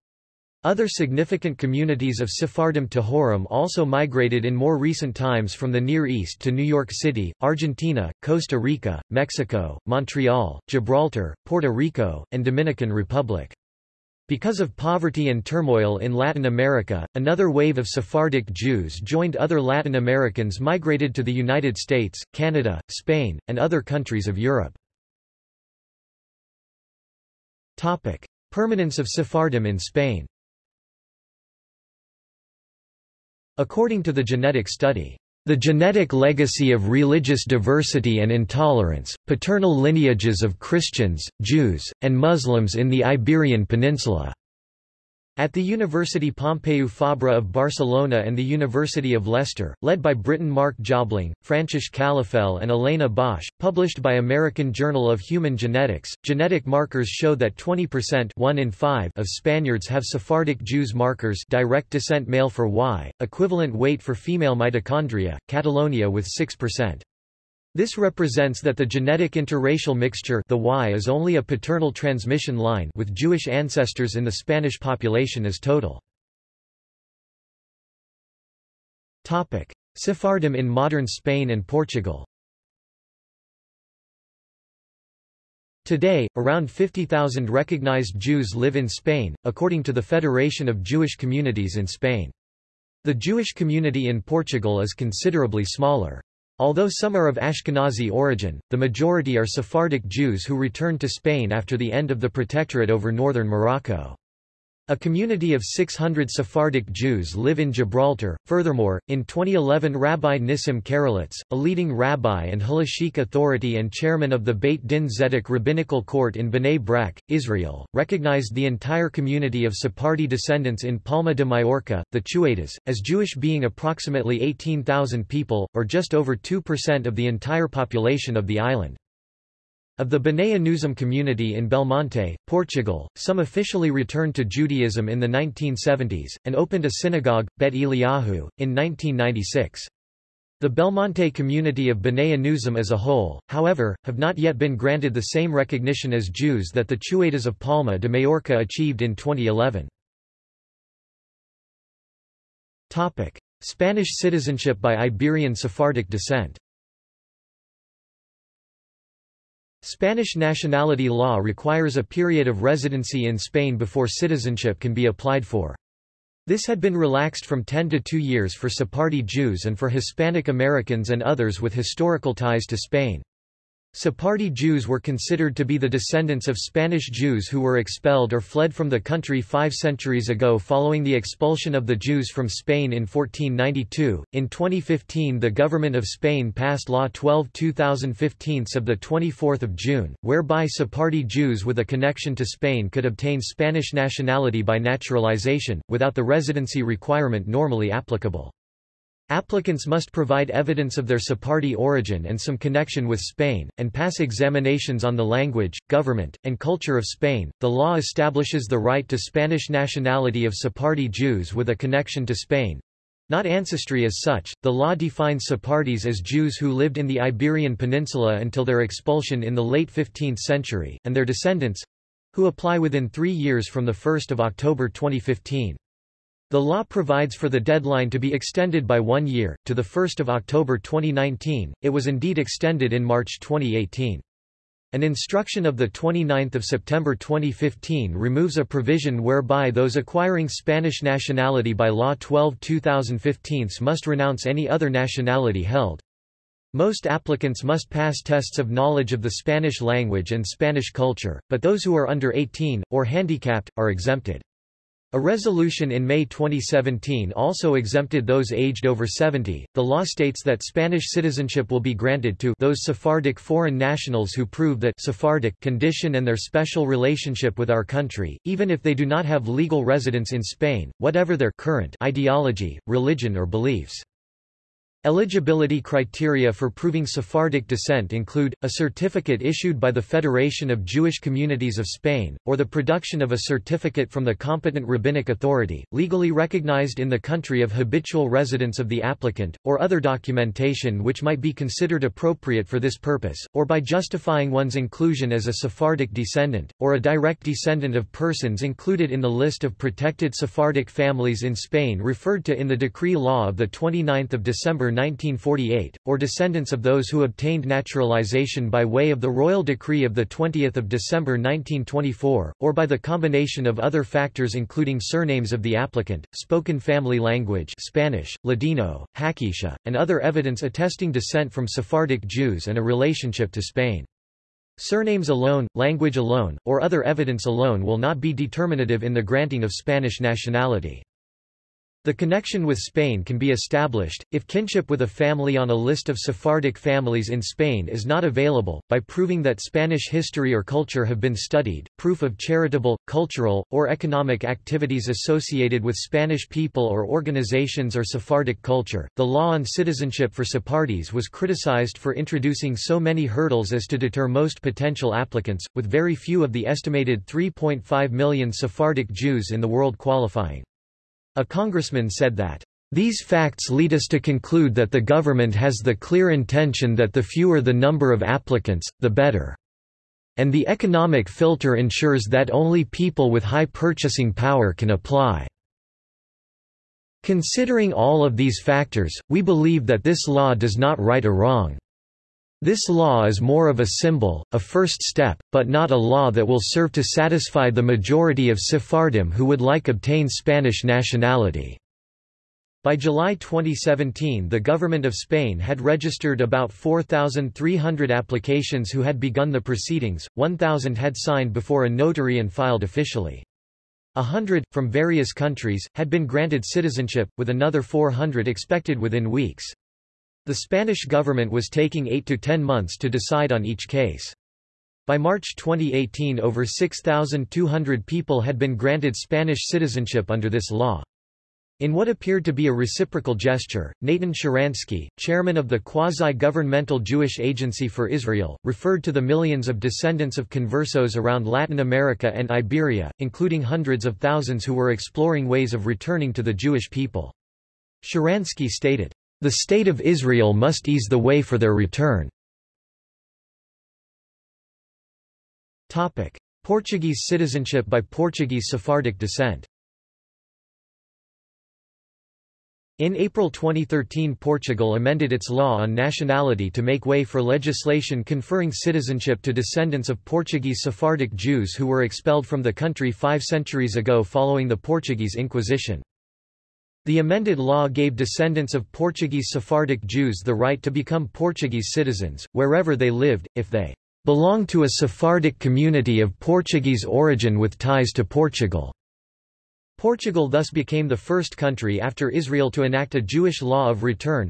Other significant communities of Sephardim Tohorim also migrated in more recent times from the Near East to New York City, Argentina, Costa Rica, Mexico, Montreal, Gibraltar, Puerto Rico, and Dominican Republic. Because of poverty and turmoil in Latin America, another wave of Sephardic Jews joined other Latin Americans migrated to the United States, Canada, Spain, and other countries of Europe. Permanence of Sephardim in Spain According to the genetic study, the genetic legacy of religious diversity and intolerance, paternal lineages of Christians, Jews, and Muslims in the Iberian Peninsula At the University Pompeu Fabra of Barcelona and the University of Leicester, led by Briton Mark Jobling, Francesc Calafell and Elena Bosch, published by American Journal of Human Genetics, genetic markers show that 20% 1 in 5 of Spaniards have Sephardic Jews markers direct descent male for Y, equivalent weight for female mitochondria, Catalonia with 6%. This represents that the genetic interracial mixture the y is only a paternal transmission line with Jewish ancestors in the Spanish population as total. Topic: Sephardim in modern Spain and Portugal Today, around 50,000 recognized Jews live in Spain, according to the Federation of Jewish Communities in Spain. The Jewish community in Portugal is considerably smaller. Although some are of Ashkenazi origin, the majority are Sephardic Jews who returned to Spain after the end of the Protectorate over northern Morocco. A community of 600 Sephardic Jews live in Gibraltar. Furthermore, in 2011 Rabbi Nissim Karelitz, a leading rabbi and halachic authority and chairman of the Beit Din Zedek Rabbinical Court in Bnei Brak, Israel, recognized the entire community of Sephardi descendants in Palma de Mallorca, the Chuetas, as Jewish being approximately 18,000 people, or just over 2% of the entire population of the island. Of the B'nai Anusim community in Belmonte, Portugal, some officially returned to Judaism in the 1970s, and opened a synagogue, Bet Eliyahu, in 1996. The Belmonte community of B'nai Anusim as a whole, however, have not yet been granted the same recognition as Jews that the Chuetas of Palma de Majorca achieved in 2011. Spanish citizenship by Iberian Sephardic descent Spanish nationality law requires a period of residency in Spain before citizenship can be applied for. This had been relaxed from 10 to 2 years for Sephardi Jews and for Hispanic Americans and others with historical ties to Spain. Sephardi Jews were considered to be the descendants of Spanish Jews who were expelled or fled from the country five centuries ago following the expulsion of the Jews from Spain in 1492. In 2015 the government of Spain passed Law 12 2015 of 24 June, whereby Sephardi Jews with a connection to Spain could obtain Spanish nationality by naturalization, without the residency requirement normally applicable. Applicants must provide evidence of their Sephardi origin and some connection with Spain, and pass examinations on the language, government, and culture of Spain. The law establishes the right to Spanish nationality of Sephardi Jews with a connection to Spain. Not ancestry as such, the law defines Sephardis as Jews who lived in the Iberian Peninsula until their expulsion in the late 15th century, and their descendants who apply within three years from 1 October 2015. The law provides for the deadline to be extended by one year, to 1 October 2019, it was indeed extended in March 2018. An instruction of 29 September 2015 removes a provision whereby those acquiring Spanish nationality by Law 12 2015 must renounce any other nationality held. Most applicants must pass tests of knowledge of the Spanish language and Spanish culture, but those who are under 18, or handicapped, are exempted. A resolution in May 2017 also exempted those aged over 70. The law states that Spanish citizenship will be granted to those Sephardic foreign nationals who prove that Sephardic condition and their special relationship with our country, even if they do not have legal residence in Spain, whatever their current ideology, religion or beliefs. Eligibility criteria for proving Sephardic descent include, a certificate issued by the Federation of Jewish Communities of Spain, or the production of a certificate from the competent rabbinic authority, legally recognized in the country of habitual residence of the applicant, or other documentation which might be considered appropriate for this purpose, or by justifying one's inclusion as a Sephardic descendant, or a direct descendant of persons included in the list of protected Sephardic families in Spain referred to in the decree law of 29 December 1948, or descendants of those who obtained naturalization by way of the royal decree of 20 December 1924, or by the combination of other factors including surnames of the applicant, spoken family language Spanish, Ladino, Haketia, and other evidence attesting descent from Sephardic Jews and a relationship to Spain. Surnames alone, language alone, or other evidence alone will not be determinative in the granting of Spanish nationality. The connection with Spain can be established, if kinship with a family on a list of Sephardic families in Spain is not available, by proving that Spanish history or culture have been studied, proof of charitable, cultural, or economic activities associated with Spanish people or organizations or Sephardic culture. The law on citizenship for Sephardi's was criticized for introducing so many hurdles as to deter most potential applicants, with very few of the estimated 3.5 million Sephardic Jews in the world qualifying. A congressman said that, "...these facts lead us to conclude that the government has the clear intention that the fewer the number of applicants, the better. And the economic filter ensures that only people with high purchasing power can apply." Considering all of these factors, we believe that this law does not right a wrong. This law is more of a symbol, a first step, but not a law that will serve to satisfy the majority of Sephardim who would like obtain Spanish nationality. By July 2017 the government of Spain had registered about 4,300 applications who had begun the proceedings, 1,000 had signed before a notary and filed officially. A hundred, from various countries, had been granted citizenship, with another 400 expected within weeks. The Spanish government was taking 8 to 10 months to decide on each case. By March 2018 over 6,200 people had been granted Spanish citizenship under this law. In what appeared to be a reciprocal gesture, Natan Sharansky, chairman of the quasi-governmental Jewish Agency for Israel, referred to the millions of descendants of conversos around Latin America and Iberia, including hundreds of thousands who were exploring ways of returning to the Jewish people. Sharansky stated, the State of Israel must ease the way for their return. Portuguese citizenship by Portuguese Sephardic descent In April 2013 Portugal amended its law on nationality to make way for legislation conferring citizenship to descendants of Portuguese Sephardic Jews who were expelled from the country five centuries ago following the Portuguese Inquisition. The amended law gave descendants of Portuguese Sephardic Jews the right to become Portuguese citizens, wherever they lived, if they belonged to a Sephardic community of Portuguese origin with ties to Portugal. Portugal thus became the first country after Israel to enact a Jewish law of return.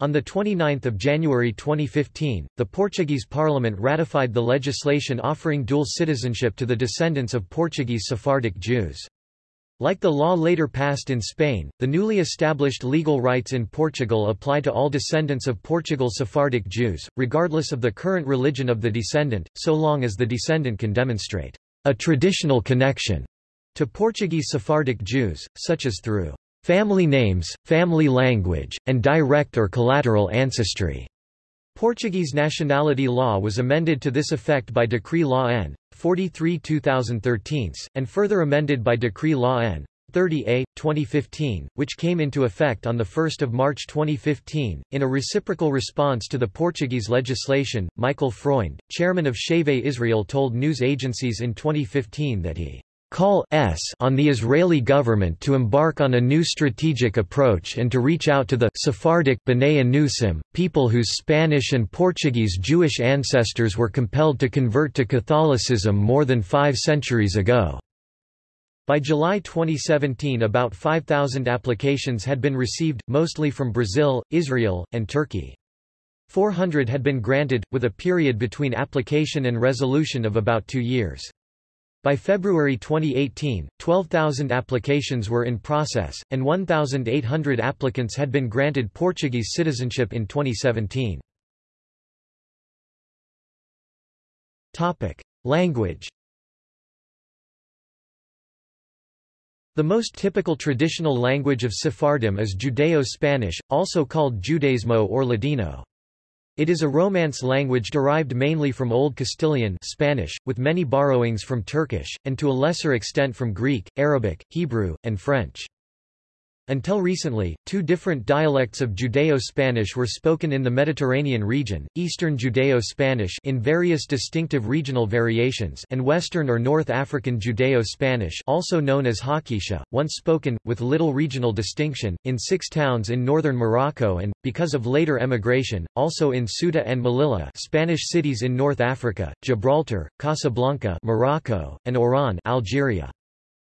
On 29 January 2015, the Portuguese parliament ratified the legislation offering dual citizenship to the descendants of Portuguese Sephardic Jews. Like the law later passed in Spain, the newly established legal rights in Portugal apply to all descendants of Portugal Sephardic Jews, regardless of the current religion of the descendant, so long as the descendant can demonstrate a traditional connection to Portuguese Sephardic Jews, such as through family names, family language, and direct or collateral ancestry. Portuguese nationality law was amended to this effect by Decree Law N. 43 2013, and further amended by Decree Law N. 30A, 2015, which came into effect on 1 March 2015. In a reciprocal response to the Portuguese legislation, Michael Freund, chairman of Shavei Israel told news agencies in 2015 that he call s on the Israeli government to embark on a new strategic approach and to reach out to the Sephardic B'nai Anusim, people whose Spanish and Portuguese Jewish ancestors were compelled to convert to Catholicism more than five centuries ago. By July 2017 about 5,000 applications had been received, mostly from Brazil, Israel, and Turkey. 400 had been granted, with a period between application and resolution of about two years. By February 2018, 12,000 applications were in process, and 1,800 applicants had been granted Portuguese citizenship in 2017. Language The most typical traditional language of Sephardim is Judeo-Spanish, also called Judaismo or Ladino. It is a Romance language derived mainly from Old Castilian Spanish, with many borrowings from Turkish, and to a lesser extent from Greek, Arabic, Hebrew, and French. Until recently, two different dialects of Judeo-Spanish were spoken in the Mediterranean region, Eastern Judeo-Spanish in various distinctive regional variations and Western or North African Judeo-Spanish also known as Haketia, once spoken, with little regional distinction, in six towns in northern Morocco and, because of later emigration, also in Ceuta and Melilla Spanish cities in North Africa, Gibraltar, Casablanca Morocco, and Oran Algeria.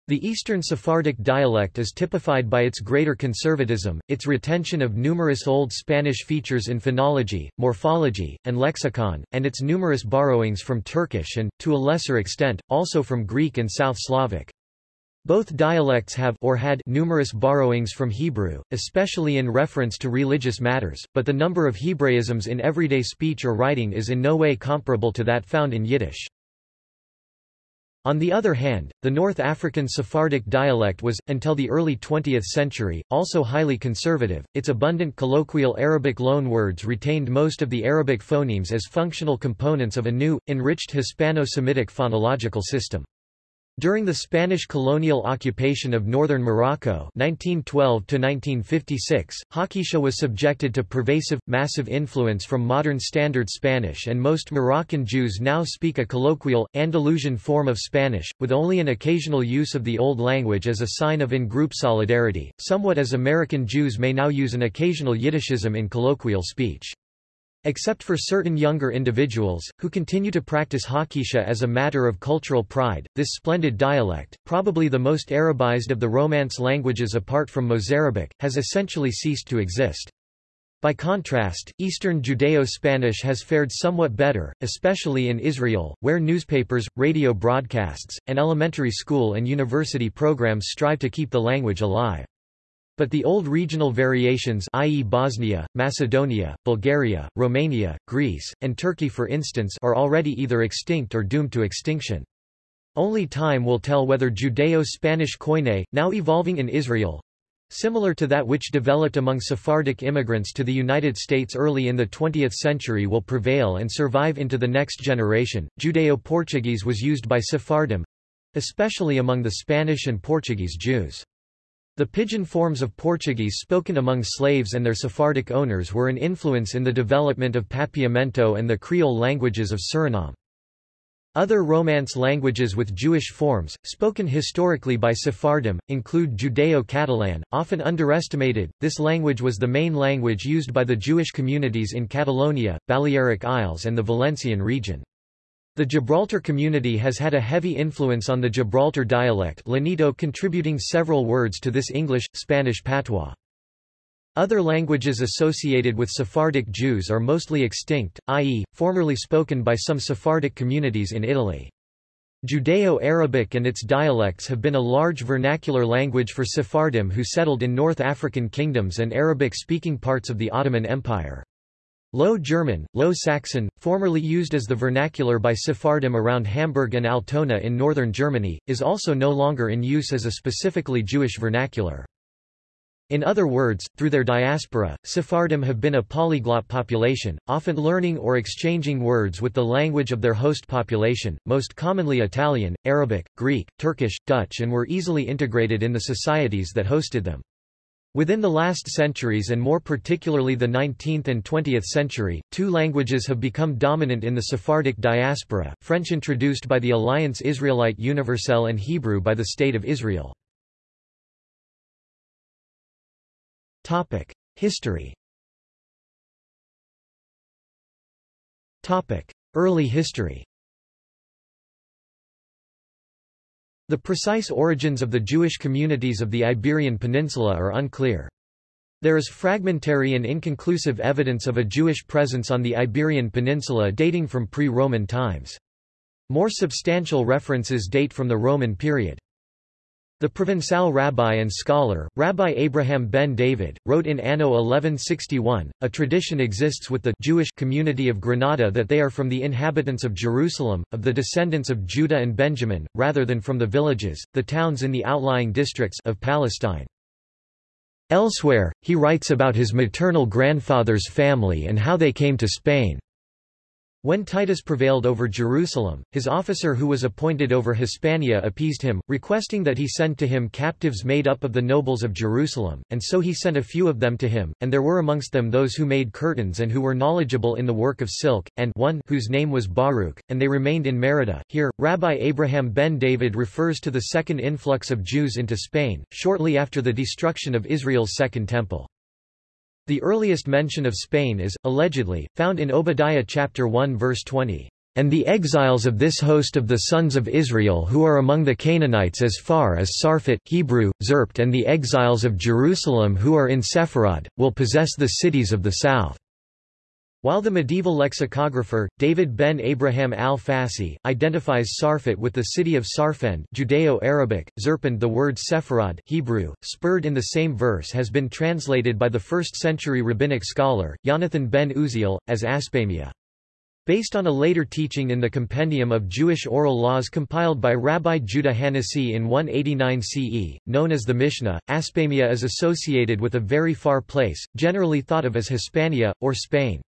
The Eastern Sephardic dialect is typified by its greater conservatism, its retention of numerous Old Spanish features in phonology, morphology, and lexicon, and its numerous borrowings from Turkish and, to a lesser extent, also from Greek and South Slavic. Both dialects have or had numerous borrowings from Hebrew, especially in reference to religious matters, but the number of Hebraisms in everyday speech or writing is in no way comparable to that found in Yiddish. On the other hand, the North African Sephardic dialect was, until the early 20th century, also highly conservative. Its abundant colloquial Arabic loanwords retained most of the Arabic phonemes as functional components of a new, enriched Hispano-Semitic phonological system. During the Spanish colonial occupation of northern Morocco 1912 Haketia was subjected to pervasive, massive influence from modern Standard Spanish and most Moroccan Jews now speak a colloquial, Andalusian form of Spanish, with only an occasional use of the Old Language as a sign of in-group solidarity, somewhat as American Jews may now use an occasional Yiddishism in colloquial speech. Except for certain younger individuals, who continue to practice Haketia as a matter of cultural pride, this splendid dialect, probably the most Arabized of the Romance languages apart from Mozarabic, has essentially ceased to exist. By contrast, Eastern Judeo-Spanish has fared somewhat better, especially in Israel, where newspapers, radio broadcasts, and elementary school and university programs strive to keep the language alive. But the old regional variations i.e. Bosnia, Macedonia, Bulgaria, Romania, Greece, and Turkey for instance are already either extinct or doomed to extinction. Only time will tell whether Judeo-Spanish Koine, now evolving in Israel, similar to that which developed among Sephardic immigrants to the United States early in the 20th century will prevail and survive into the next generation. Judeo-Portuguese was used by Sephardim, especially among the Spanish and Portuguese Jews. The pidgin forms of Portuguese spoken among slaves and their Sephardic owners were an influence in the development of Papiamento and the Creole languages of Suriname. Other Romance languages with Jewish forms, spoken historically by Sephardim, include Judeo-Catalan, often underestimated. This language was the main language used by the Jewish communities in Catalonia, Balearic Isles and the Valencian region. The Gibraltar community has had a heavy influence on the Gibraltar dialect Llanito contributing several words to this English, Spanish patois. Other languages associated with Sephardic Jews are mostly extinct, i.e., formerly spoken by some Sephardic communities in Italy. Judeo-Arabic and its dialects have been a large vernacular language for Sephardim who settled in North African kingdoms and Arabic-speaking parts of the Ottoman Empire. Low German, Low Saxon, formerly used as the vernacular by Sephardim around Hamburg and Altona in northern Germany, is also no longer in use as a specifically Jewish vernacular. In other words, through their diaspora, Sephardim have been a polyglot population, often learning or exchanging words with the language of their host population, most commonly Italian, Arabic, Greek, Turkish, Dutch and were easily integrated in the societies that hosted them. Within the last centuries and more particularly the 19th and 20th century, two languages have become dominant in the Sephardic diaspora, French introduced by the Alliance Israelite Universelle and Hebrew by the State of Israel. History Early history The precise origins of the Jewish communities of the Iberian Peninsula are unclear. There is fragmentary and inconclusive evidence of a Jewish presence on the Iberian Peninsula dating from pre-Roman times. More substantial references date from the Roman period. The Provençal rabbi and scholar, Rabbi Abraham ben David, wrote in Anno 1161, a tradition exists with the Jewish community of Granada that they are from the inhabitants of Jerusalem, of the descendants of Judah and Benjamin, rather than from the villages, the towns in the outlying districts of Palestine. Elsewhere, he writes about his maternal grandfather's family and how they came to Spain. When Titus prevailed over Jerusalem, his officer who was appointed over Hispania appeased him, requesting that he send to him captives made up of the nobles of Jerusalem, and so he sent a few of them to him, and there were amongst them those who made curtains and who were knowledgeable in the work of silk, and one whose name was Baruch, and they remained in Merida. Here, Rabbi Abraham ben David refers to the second influx of Jews into Spain, shortly after the destruction of Israel's Second Temple. The earliest mention of Spain is, allegedly, found in Obadiah chapter 1 verse 20. And the exiles of this host of the sons of Israel who are among the Canaanites as far as Sarphat, Hebrew, Zerpt and the exiles of Jerusalem who are in Sepharad, will possess the cities of the south. While the medieval lexicographer, David ben Abraham al-Fassi, identifies Sarfat with the city of Sarfend Judeo-Arabic, Zerpand the word Sepharad Hebrew, spurred in the same verse has been translated by the 1st-century rabbinic scholar, Jonathan ben Uziel, as Aspamia. Based on a later teaching in the Compendium of Jewish Oral Laws compiled by Rabbi Judah Hanasi in 189 CE, known as the Mishnah, Aspamia is associated with a very far place, generally thought of as Hispania, or Spain.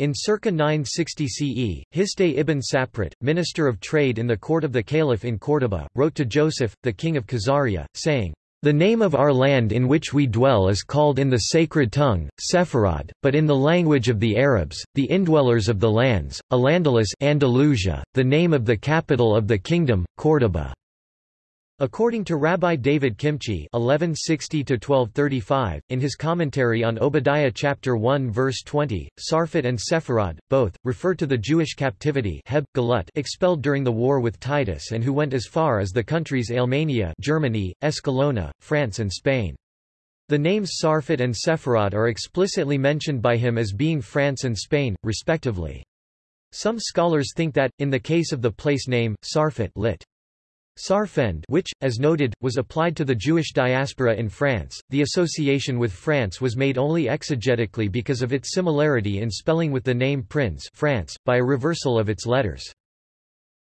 In circa 960 CE, Hasdai ibn Shaprut, minister of trade in the court of the caliph in Córdoba, wrote to Joseph, the king of Khazaria, saying, the name of our land in which we dwell is called in the sacred tongue, Sepharad, but in the language of the Arabs, the indwellers of the lands, Alandalus Andalusia, the name of the capital of the kingdom, Córdoba. According to Rabbi David Kimchi (1160–1235), in his commentary on Obadiah chapter 1 verse 20, Sarfat and Sepharad, both, refer to the Jewish captivity Heb, Galut expelled during the war with Titus and who went as far as the countries Alemannia Germany, Escalona, France and Spain. The names Sarfat and Sepharad are explicitly mentioned by him as being France and Spain, respectively. Some scholars think that, in the case of the place name, Sarfat lit. Sarfend which, as noted, was applied to the Jewish diaspora in France, the association with France was made only exegetically because of its similarity in spelling with the name Prince France, by a reversal of its letters.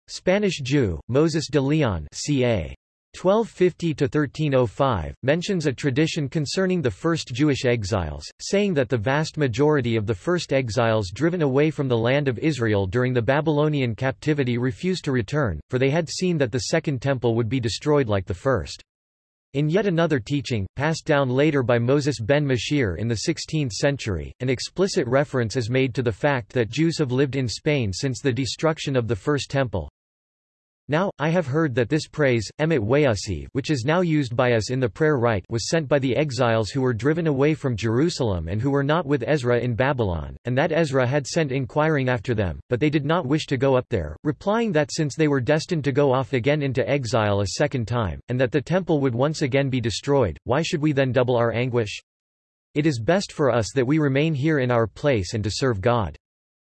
Spanish Jew, Moses de Leon ca. 1250–1305, mentions a tradition concerning the first Jewish exiles, saying that the vast majority of the first exiles driven away from the land of Israel during the Babylonian captivity refused to return, for they had seen that the Second Temple would be destroyed like the first. In yet another teaching, passed down later by Moses ben Machir in the 16th century, an explicit reference is made to the fact that Jews have lived in Spain since the destruction of the First Temple, now, I have heard that this praise, Emet Wayusiv which is now used by us in the prayer rite was sent by the exiles who were driven away from Jerusalem and who were not with Ezra in Babylon, and that Ezra had sent inquiring after them, but they did not wish to go up there, replying that since they were destined to go off again into exile a second time, and that the temple would once again be destroyed, why should we then double our anguish? It is best for us that we remain here in our place and to serve God.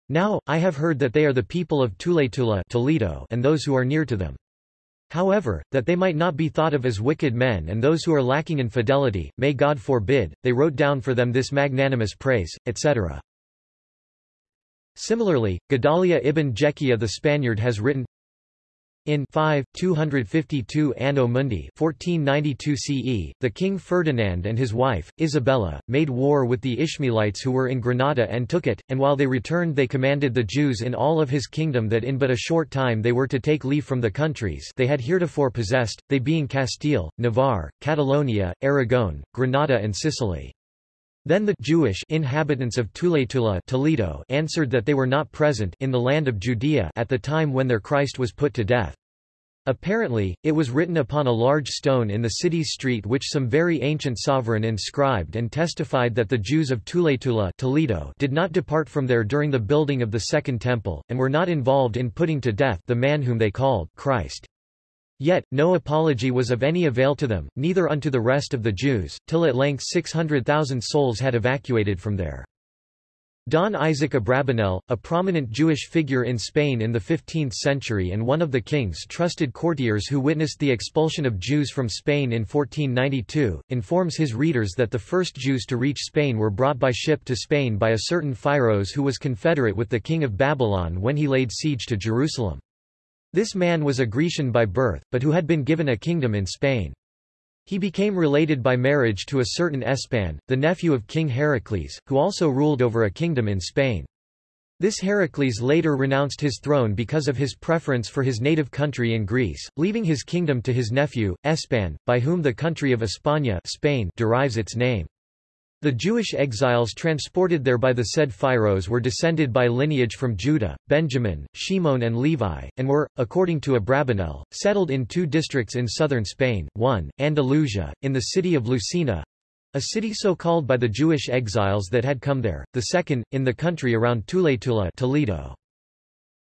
Now, I have heard that they are the people of Tuletula Toledo and those who are near to them. However, that they might not be thought of as wicked men and those who are lacking in fidelity, may God forbid, they wrote down for them this magnanimous praise, etc. Similarly, Gedalia ibn Jekiah the Spaniard has written, in 5, 252 Anno Mundi 1492 CE, the King Ferdinand and his wife, Isabella, made war with the Ishmaelites who were in Granada and took it, and while they returned they commanded the Jews in all of his kingdom that in but a short time they were to take leave from the countries they had heretofore possessed, they being Castile, Navarre, Catalonia, Aragon, Granada and Sicily. Then the Jewish inhabitants of Tuletula Toledo answered that they were not present in the land of Judea at the time when their Christ was put to death. Apparently, it was written upon a large stone in the city's street which some very ancient sovereign inscribed and testified that the Jews of Tuletula Toledo did not depart from there during the building of the Second Temple, and were not involved in putting to death the man whom they called Christ. Yet, no apology was of any avail to them, neither unto the rest of the Jews, till at length 600,000 souls had evacuated from there. Don Isaac Abravanel, a prominent Jewish figure in Spain in the 15th century and one of the king's trusted courtiers who witnessed the expulsion of Jews from Spain in 1492, informs his readers that the first Jews to reach Spain were brought by ship to Spain by a certain Phyros who was confederate with the king of Babylon when he laid siege to Jerusalem. This man was a Grecian by birth, but who had been given a kingdom in Spain. He became related by marriage to a certain Espan, the nephew of King Heracles, who also ruled over a kingdom in Spain. This Heracles later renounced his throne because of his preference for his native country in Greece, leaving his kingdom to his nephew, Espan, by whom the country of España Spain derives its name. The Jewish exiles transported there by the said Phyros were descended by lineage from Judah, Benjamin, Shimon and Levi, and were, according to Abravanel, settled in two districts in southern Spain, one, Andalusia, in the city of Lucena, a city so called by the Jewish exiles that had come there, the second, in the country around Tuletula Toledo.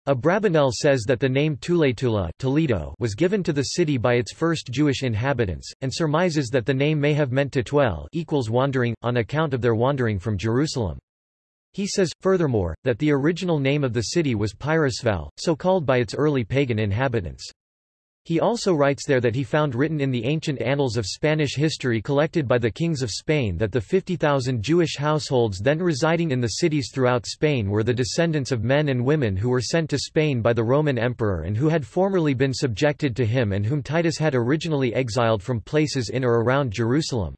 Abrabanel says that the name Tuletula Toledo was given to the city by its first Jewish inhabitants, and surmises that the name may have meant Tetuel equals wandering, on account of their wandering from Jerusalem. He says, furthermore, that the original name of the city was Pyrrhusval, so called by its early pagan inhabitants. He also writes there that he found written in the ancient annals of Spanish history collected by the kings of Spain that the 50,000 Jewish households then residing in the cities throughout Spain were the descendants of men and women who were sent to Spain by the Roman emperor and who had formerly been subjected to him and whom Titus had originally exiled from places in or around Jerusalem.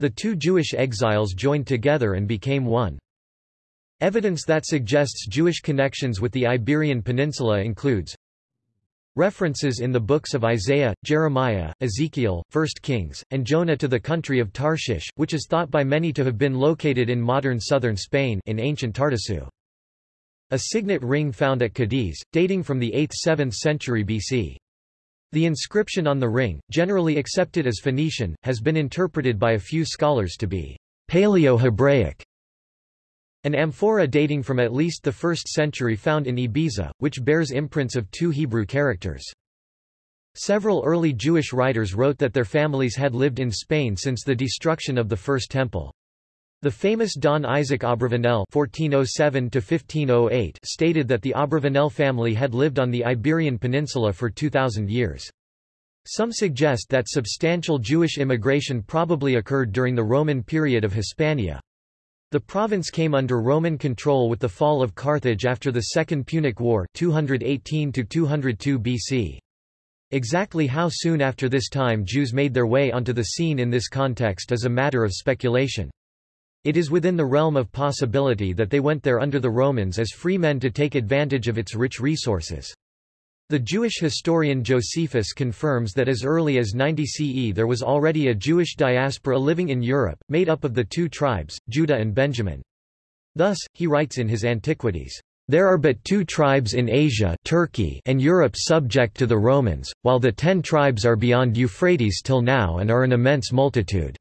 The two Jewish exiles joined together and became one. Evidence that suggests Jewish connections with the Iberian Peninsula includes References in the books of Isaiah, Jeremiah, Ezekiel, 1 Kings, and Jonah to the country of Tarshish, which is thought by many to have been located in modern southern Spain in ancient Tartessu. A signet ring found at Cadiz, dating from the 8th–7th century BC. The inscription on the ring, generally accepted as Phoenician, has been interpreted by a few scholars to be Paleo-Hebraic, an amphora dating from at least the 1st century found in Ibiza, which bears imprints of two Hebrew characters. Several early Jewish writers wrote that their families had lived in Spain since the destruction of the First Temple. The famous Don Isaac Abravanel (1407–1508) stated that the Abravanel family had lived on the Iberian Peninsula for 2,000 years. Some suggest that substantial Jewish immigration probably occurred during the Roman period of Hispania. The province came under Roman control with the fall of Carthage after the Second Punic War 218–202 BC. Exactly how soon after this time Jews made their way onto the scene in this context is a matter of speculation. It is within the realm of possibility that they went there under the Romans as free men to take advantage of its rich resources. The Jewish historian Josephus confirms that as early as 90 CE there was already a Jewish diaspora living in Europe, made up of the two tribes, Judah and Benjamin. Thus, he writes in his Antiquities, "...there are but two tribes in Asia Turkey and Europe subject to the Romans, while the ten tribes are beyond Euphrates till now and are an immense multitude."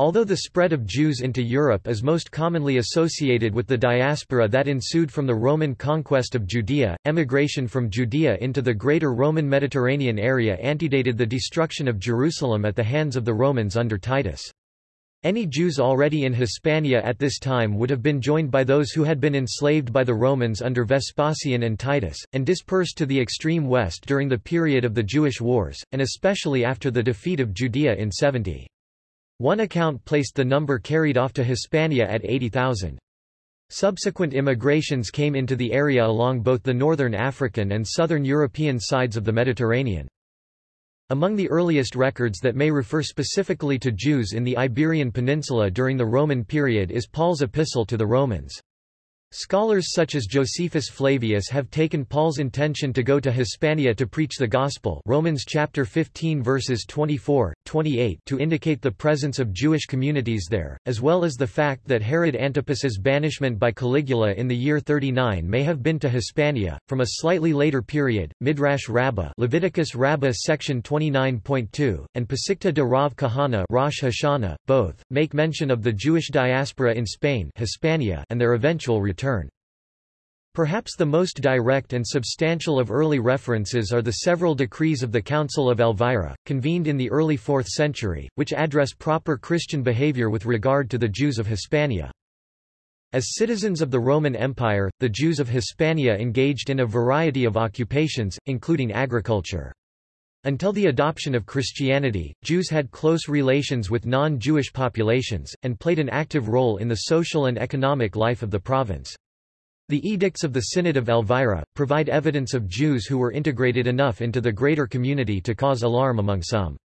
Although the spread of Jews into Europe is most commonly associated with the diaspora that ensued from the Roman conquest of Judea, emigration from Judea into the greater Roman Mediterranean area antedated the destruction of Jerusalem at the hands of the Romans under Titus. Any Jews already in Hispania at this time would have been joined by those who had been enslaved by the Romans under Vespasian and Titus, and dispersed to the extreme west during the period of the Jewish Wars, and especially after the defeat of Judea in 70. One account placed the number carried off to Hispania at 80,000. Subsequent immigrations came into the area along both the northern African and southern European sides of the Mediterranean. Among the earliest records that may refer specifically to Jews in the Iberian Peninsula during the Roman period is Paul's epistle to the Romans. Scholars such as Josephus Flavius have taken Paul's intention to go to Hispania to preach the gospel Romans chapter 15 verses 24, 28 to indicate the presence of Jewish communities there, as well as the fact that Herod Antipas's banishment by Caligula in the year 39 may have been to Hispania. From a slightly later period, Midrash Rabbah Leviticus Rabbah section 29.2, and Pesikta de Rav Kahana Rosh Hashanah, both, make mention of the Jewish diaspora in Spain Hispania and their eventual return return. Perhaps the most direct and substantial of early references are the several decrees of the Council of Elvira, convened in the early 4th century, which address proper Christian behavior with regard to the Jews of Hispania. As citizens of the Roman Empire, the Jews of Hispania engaged in a variety of occupations, including agriculture. Until the adoption of Christianity, Jews had close relations with non-Jewish populations, and played an active role in the social and economic life of the province. The edicts of the Synod of Elvira, provide evidence of Jews who were integrated enough into the greater community to cause alarm among some.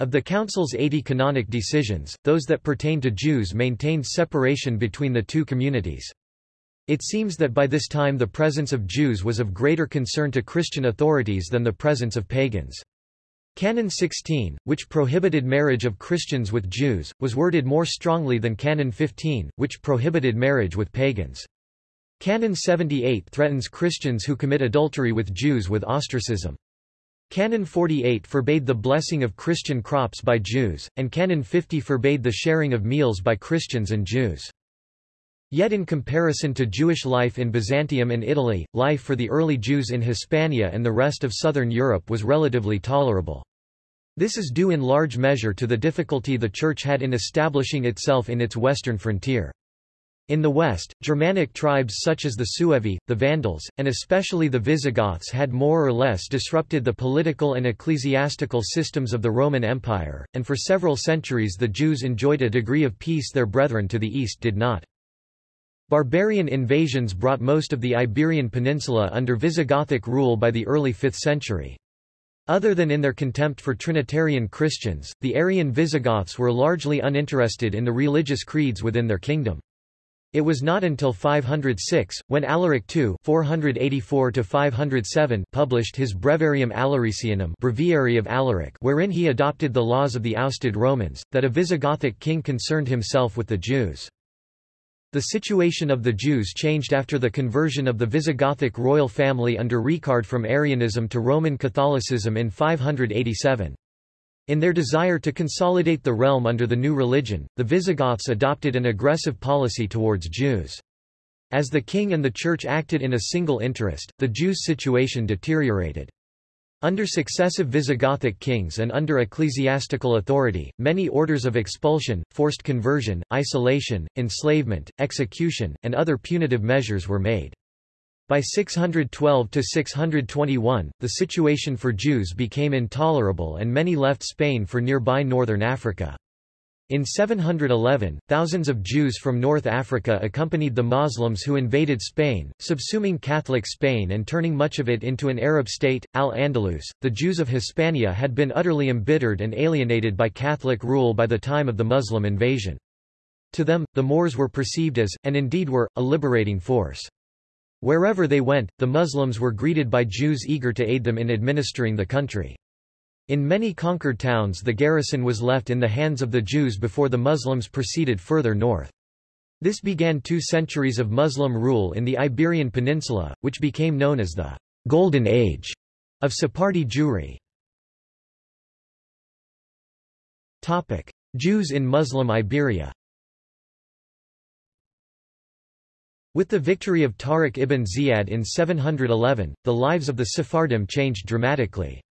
Of the Council's 80 canonic decisions, those that pertain to Jews maintained separation between the two communities. It seems that by this time the presence of Jews was of greater concern to Christian authorities than the presence of pagans. Canon 16, which prohibited marriage of Christians with Jews, was worded more strongly than Canon 15, which prohibited marriage with pagans. Canon 78 threatens Christians who commit adultery with Jews with ostracism. Canon 48 forbade the blessing of Christian crops by Jews, and Canon 50 forbade the sharing of meals by Christians and Jews. Yet in comparison to Jewish life in Byzantium and Italy, life for the early Jews in Hispania and the rest of southern Europe was relatively tolerable. This is due in large measure to the difficulty the Church had in establishing itself in its western frontier. In the west, Germanic tribes such as the Suevi, the Vandals, and especially the Visigoths had more or less disrupted the political and ecclesiastical systems of the Roman Empire, and for several centuries the Jews enjoyed a degree of peace their brethren to the east did not. Barbarian invasions brought most of the Iberian Peninsula under Visigothic rule by the early 5th century. Other than in their contempt for Trinitarian Christians, the Arian Visigoths were largely uninterested in the religious creeds within their kingdom. It was not until 506, when Alaric II 484 published his Breviarium Alaricianum Breviary of Alaric wherein he adopted the laws of the ousted Romans, that a Visigothic king concerned himself with the Jews. The situation of the Jews changed after the conversion of the Visigothic royal family under Reccared from Arianism to Roman Catholicism in 587. In their desire to consolidate the realm under the new religion, the Visigoths adopted an aggressive policy towards Jews. As the king and the church acted in a single interest, the Jews' situation deteriorated. Under successive Visigothic kings and under ecclesiastical authority, many orders of expulsion, forced conversion, isolation, enslavement, execution, and other punitive measures were made. By 612–621, the situation for Jews became intolerable and many left Spain for nearby northern Africa. In 711, thousands of Jews from North Africa accompanied the Muslims who invaded Spain, subsuming Catholic Spain and turning much of it into an Arab state, Al-Andalus. The Jews of Hispania had been utterly embittered and alienated by Catholic rule by the time of the Muslim invasion. To them, the Moors were perceived as, and indeed were, a liberating force. Wherever they went, the Muslims were greeted by Jews eager to aid them in administering the country. In many conquered towns the garrison was left in the hands of the Jews before the Muslims proceeded further north. This began two centuries of Muslim rule in the Iberian Peninsula, which became known as the Golden Age of Sephardi Jewry. Topic. Jews in Muslim Iberia With the victory of Tariq ibn Ziyad in 711, the lives of the Sephardim changed dramatically.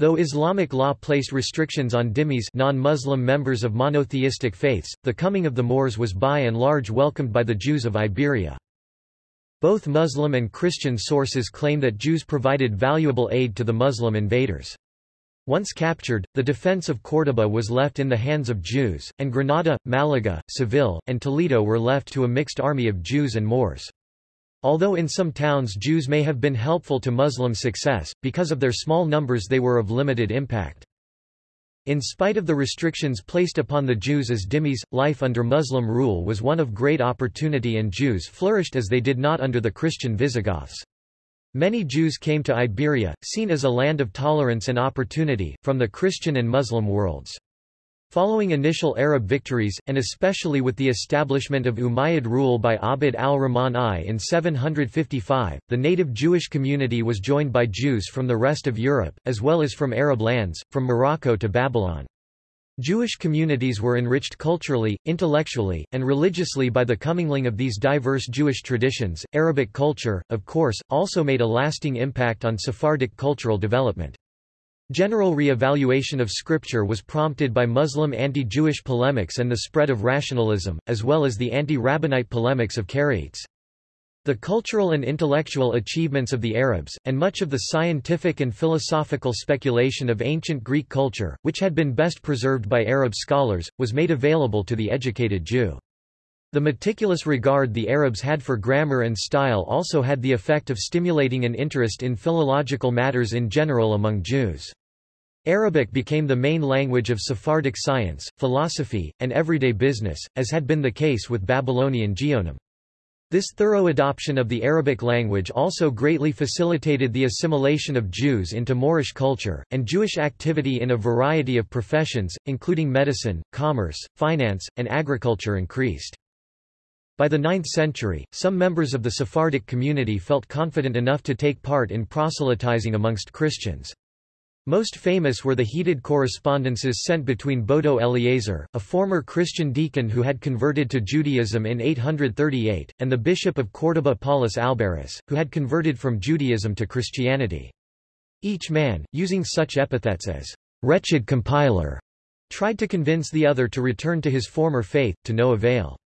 Though Islamic law placed restrictions on dhimmis non-Muslim members of monotheistic faiths, the coming of the Moors was by and large welcomed by the Jews of Iberia. Both Muslim and Christian sources claim that Jews provided valuable aid to the Muslim invaders. Once captured, the defense of Córdoba was left in the hands of Jews, and Granada, Malaga, Seville, and Toledo were left to a mixed army of Jews and Moors. Although in some towns Jews may have been helpful to Muslim success, because of their small numbers they were of limited impact. In spite of the restrictions placed upon the Jews as dhimmis, life under Muslim rule was one of great opportunity and Jews flourished as they did not under the Christian Visigoths. Many Jews came to Iberia, seen as a land of tolerance and opportunity, from the Christian and Muslim worlds. Following initial Arab victories, and especially with the establishment of Umayyad rule by Abd al-Rahman I in 755, the native Jewish community was joined by Jews from the rest of Europe, as well as from Arab lands, from Morocco to Babylon. Jewish communities were enriched culturally, intellectually, and religiously by the commingling of these diverse Jewish traditions. Arabic culture, of course, also made a lasting impact on Sephardic cultural development. General re-evaluation of scripture was prompted by Muslim anti-Jewish polemics and the spread of rationalism, as well as the anti-Rabbinite polemics of Karaites. The cultural and intellectual achievements of the Arabs, and much of the scientific and philosophical speculation of ancient Greek culture, which had been best preserved by Arab scholars, was made available to the educated Jew. The meticulous regard the Arabs had for grammar and style also had the effect of stimulating an interest in philological matters in general among Jews. Arabic became the main language of Sephardic science, philosophy, and everyday business, as had been the case with Babylonian Geonim. This thorough adoption of the Arabic language also greatly facilitated the assimilation of Jews into Moorish culture, and Jewish activity in a variety of professions, including medicine, commerce, finance, and agriculture increased. By the 9th century, some members of the Sephardic community felt confident enough to take part in proselytizing amongst Christians. Most famous were the heated correspondences sent between Bodo Eleazar, a former Christian deacon who had converted to Judaism in 838, and the bishop of Córdoba Paulus Alberus, who had converted from Judaism to Christianity. Each man, using such epithets as wretched compiler, tried to convince the other to return to his former faith, to no avail.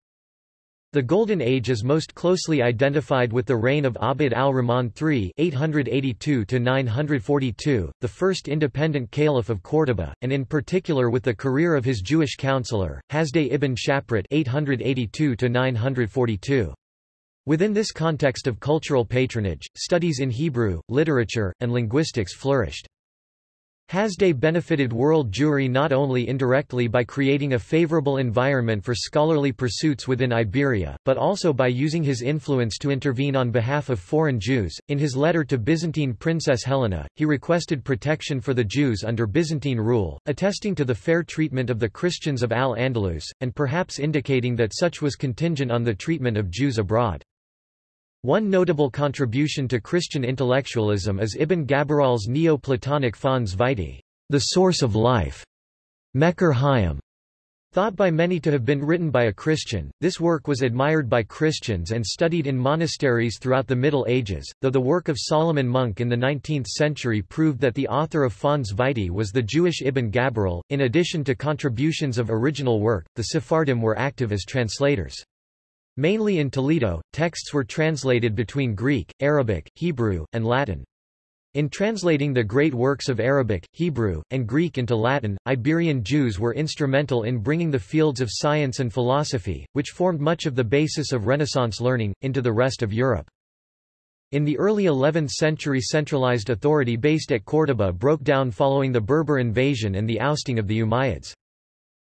The Golden Age is most closely identified with the reign of Abd al-Rahman III (882–942), the first independent caliph of Córdoba, and in particular with the career of his Jewish counselor, Hasdai ibn Shaprut (882–942). Within this context of cultural patronage, studies in Hebrew, literature, and linguistics flourished. Hasdai benefited world Jewry not only indirectly by creating a favorable environment for scholarly pursuits within Iberia, but also by using his influence to intervene on behalf of foreign Jews. In his letter to Byzantine Princess Helena, he requested protection for the Jews under Byzantine rule, attesting to the fair treatment of the Christians of Al-Andalus, and perhaps indicating that such was contingent on the treatment of Jews abroad. One notable contribution to Christian intellectualism is Ibn Gabirol's Neo-Platonic Fons Vitae, the source of life, Mekor Hayyim. Thought by many to have been written by a Christian, this work was admired by Christians and studied in monasteries throughout the Middle Ages, though the work of Solomon Munk in the 19th century proved that the author of Fons Vitae was the Jewish Ibn Gabirol. In addition to contributions of original work, the Sephardim were active as translators. Mainly in Toledo, texts were translated between Greek, Arabic, Hebrew, and Latin. In translating the great works of Arabic, Hebrew, and Greek into Latin, Iberian Jews were instrumental in bringing the fields of science and philosophy, which formed much of the basis of Renaissance learning, into the rest of Europe. In the early 11th century centralized authority based at Córdoba broke down following the Berber invasion and the ousting of the Umayyads.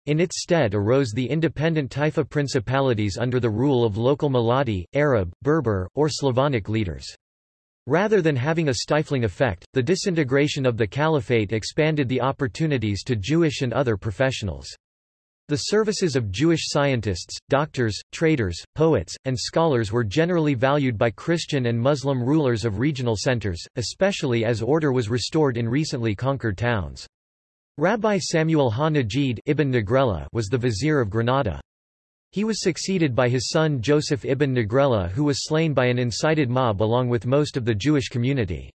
In its stead arose the independent Taifa principalities under the rule of local Muladi, Arab, Berber, or Slavonic leaders. Rather than having a stifling effect, the disintegration of the caliphate expanded the opportunities to Jewish and other professionals. The services of Jewish scientists, doctors, traders, poets, and scholars were generally valued by Christian and Muslim rulers of regional centers, especially as order was restored in recently conquered towns. Rabbi Samuel ha-Najid ibn was the vizier of Granada. He was succeeded by his son Joseph ibn Naghrela who was slain by an incited mob along with most of the Jewish community.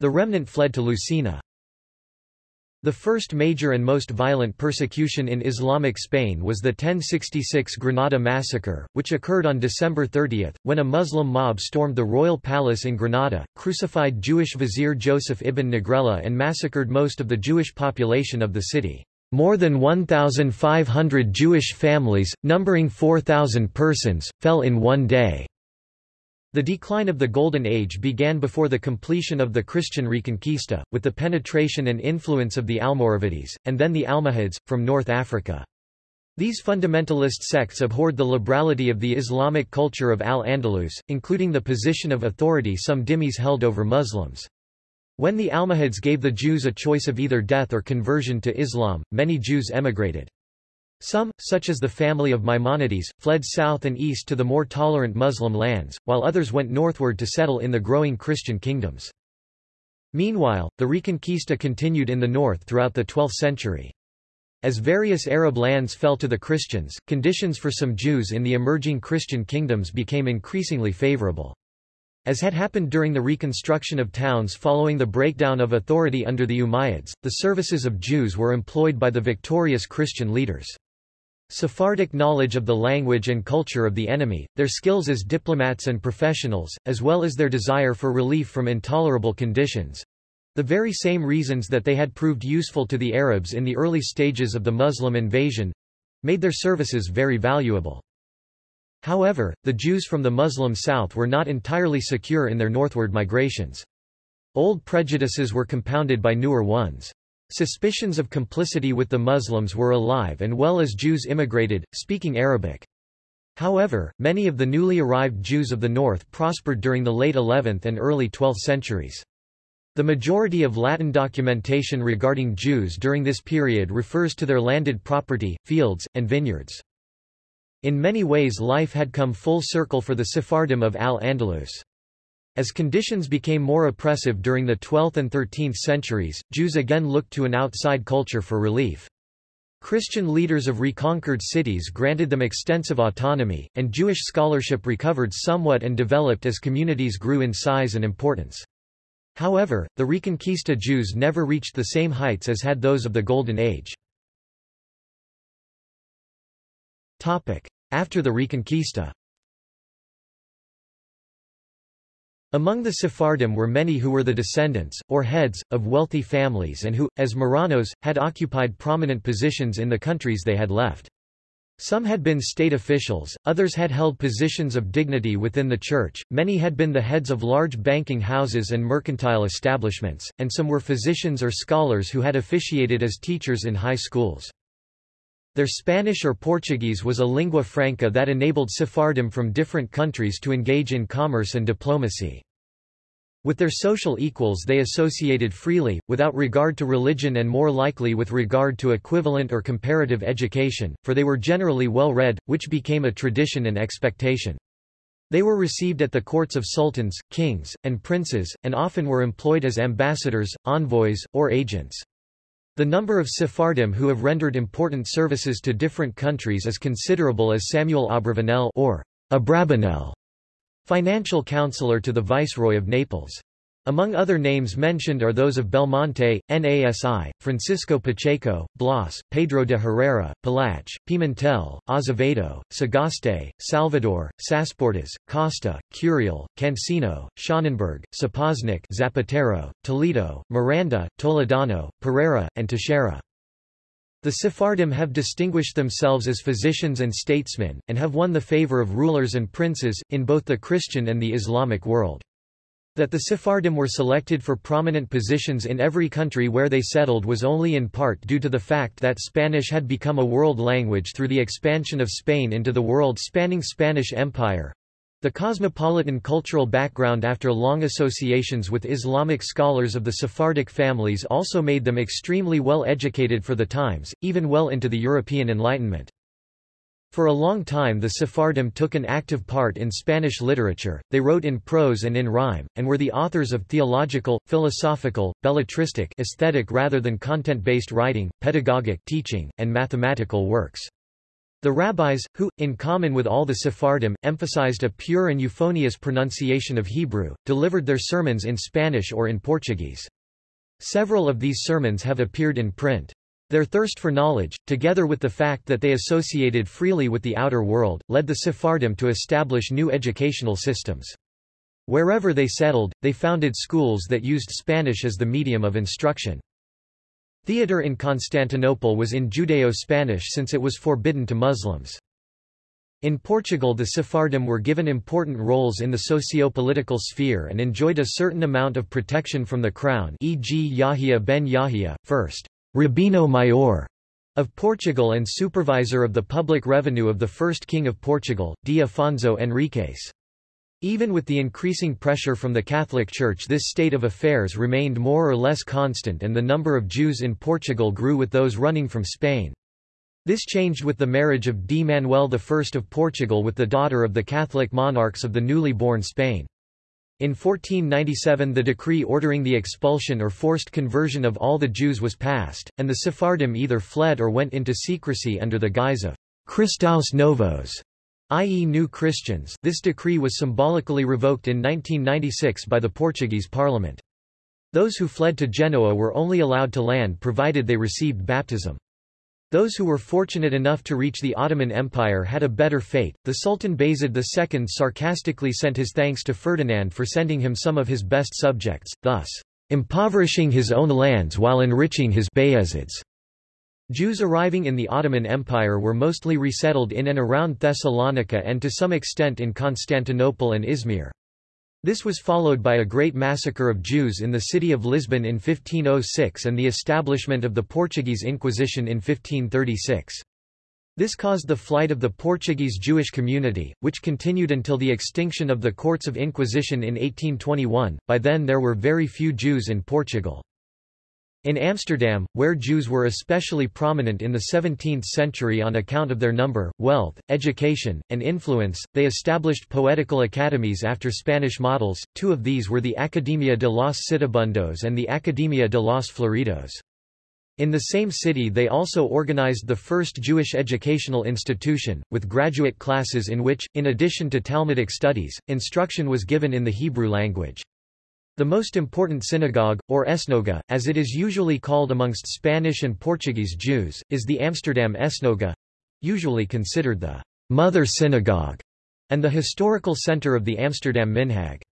The remnant fled to Lucena. The first major and most violent persecution in Islamic Spain was the 1066 Granada massacre, which occurred on December 30, when a Muslim mob stormed the royal palace in Granada, crucified Jewish vizier Joseph ibn Naghrela and massacred most of the Jewish population of the city. More than 1,500 Jewish families, numbering 4,000 persons, fell in one day. The decline of the Golden Age began before the completion of the Christian Reconquista, with the penetration and influence of the Almoravides, and then the Almohads, from North Africa. These fundamentalist sects abhorred the liberality of the Islamic culture of Al-Andalus, including the position of authority some dhimmis held over Muslims. When the Almohads gave the Jews a choice of either death or conversion to Islam, many Jews emigrated. Some, such as the family of Maimonides, fled south and east to the more tolerant Muslim lands, while others went northward to settle in the growing Christian kingdoms. Meanwhile, the Reconquista continued in the north throughout the 12th century. As various Arab lands fell to the Christians, conditions for some Jews in the emerging Christian kingdoms became increasingly favorable. As had happened during the reconstruction of towns following the breakdown of authority under the Umayyads, the services of Jews were employed by the victorious Christian leaders. Sephardic knowledge of the language and culture of the enemy, their skills as diplomats and professionals, as well as their desire for relief from intolerable conditions—the very same reasons that they had proved useful to the Arabs in the early stages of the Muslim invasion—made their services very valuable. However, the Jews from the Muslim south were not entirely secure in their northward migrations. Old prejudices were compounded by newer ones. Suspicions of complicity with the Muslims were alive and well as Jews immigrated, speaking Arabic. However, many of the newly arrived Jews of the north prospered during the late 11th and early 12th centuries. The majority of Latin documentation regarding Jews during this period refers to their landed property, fields, and vineyards. In many ways life had come full circle for the Sephardim of Al-Andalus. As conditions became more oppressive during the 12th and 13th centuries, Jews again looked to an outside culture for relief. Christian leaders of reconquered cities granted them extensive autonomy, and Jewish scholarship recovered somewhat and developed as communities grew in size and importance. However, the Reconquista Jews never reached the same heights as had those of the Golden Age. After the Reconquista Among the Sephardim were many who were the descendants, or heads, of wealthy families and who, as Marranos, had occupied prominent positions in the countries they had left. Some had been state officials, others had held positions of dignity within the church, many had been the heads of large banking houses and mercantile establishments, and some were physicians or scholars who had officiated as teachers in high schools. Their Spanish or Portuguese was a lingua franca that enabled Sephardim from different countries to engage in commerce and diplomacy. With their social equals they associated freely, without regard to religion and more likely with regard to equivalent or comparative education, for they were generally well read, which became a tradition and expectation. They were received at the courts of sultans, kings, and princes, and often were employed as ambassadors, envoys, or agents. The number of Sephardim who have rendered important services to different countries is considerable as Samuel Abravanel or Abrabanel Financial counselor to the Viceroy of Naples. Among other names mentioned are those of Belmonte, Nasi, Francisco Pacheco, Blas, Pedro de Herrera, Palache, Pimentel, Azevedo, Sagaste, Salvador, Sasportas, Costa, Curiel, Cancino, Schonenberg, Sapoznik Zapatero, Toledo, Miranda, Toledano, Pereira, and Teixeira. The Sephardim have distinguished themselves as physicians and statesmen, and have won the favor of rulers and princes, in both the Christian and the Islamic world. That the Sephardim were selected for prominent positions in every country where they settled was only in part due to the fact that Spanish had become a world language through the expansion of Spain into the world-spanning Spanish Empire, the cosmopolitan cultural background after long associations with Islamic scholars of the Sephardic families also made them extremely well educated for the times, even well into the European Enlightenment. For a long time the Sephardim took an active part in Spanish literature, they wrote in prose and in rhyme, and were the authors of theological, philosophical, belletristic aesthetic rather than content-based writing, pedagogic teaching, and mathematical works. The rabbis, who, in common with all the Sephardim, emphasized a pure and euphonious pronunciation of Hebrew, delivered their sermons in Spanish or in Portuguese. Several of these sermons have appeared in print. Their thirst for knowledge, together with the fact that they associated freely with the outer world, led the Sephardim to establish new educational systems. Wherever they settled, they founded schools that used Spanish as the medium of instruction. Theatre in Constantinople was in Judeo-Spanish since it was forbidden to Muslims. In Portugal the Sephardim were given important roles in the socio-political sphere and enjoyed a certain amount of protection from the crown e.g. Yahya ben Yahya, 1st Rabino Maior of Portugal and supervisor of the public revenue of the first king of Portugal, D. Afonso Henriques. Even with the increasing pressure from the Catholic Church this state of affairs remained more or less constant and the number of Jews in Portugal grew with those running from Spain. This changed with the marriage of D. Manuel I of Portugal with the daughter of the Catholic monarchs of the newly born Spain. In 1497 the decree ordering the expulsion or forced conversion of all the Jews was passed, and the Sephardim either fled or went into secrecy under the guise of Cristãos Novos, i.e. New Christians this decree was symbolically revoked in 1996 by the Portuguese parliament. Those who fled to Genoa were only allowed to land provided they received baptism. Those who were fortunate enough to reach the Ottoman Empire had a better fate. The Sultan Bayezid II sarcastically sent his thanks to Ferdinand for sending him some of his best subjects, thus impoverishing his own lands while enriching his Bayezids. Jews arriving in the Ottoman Empire were mostly resettled in and around Thessalonica and to some extent in Constantinople and Izmir. This was followed by a great massacre of Jews in the city of Lisbon in 1506 and the establishment of the Portuguese Inquisition in 1536. This caused the flight of the Portuguese Jewish community, which continued until the extinction of the Courts of Inquisition in 1821. By then there were very few Jews in Portugal. In Amsterdam, where Jews were especially prominent in the 17th century on account of their number, wealth, education, and influence, they established poetical academies after Spanish models, two of these were the Academia de los Sitibundos and the Academia de los Floridos. In the same city they also organized the first Jewish educational institution, with graduate classes in which, in addition to Talmudic studies, instruction was given in the Hebrew language. The most important synagogue, or esnoga, as it is usually called amongst Spanish and Portuguese Jews, is the Amsterdam Esnoga—usually considered the «mother synagogue» and the historical center of the Amsterdam Minhag.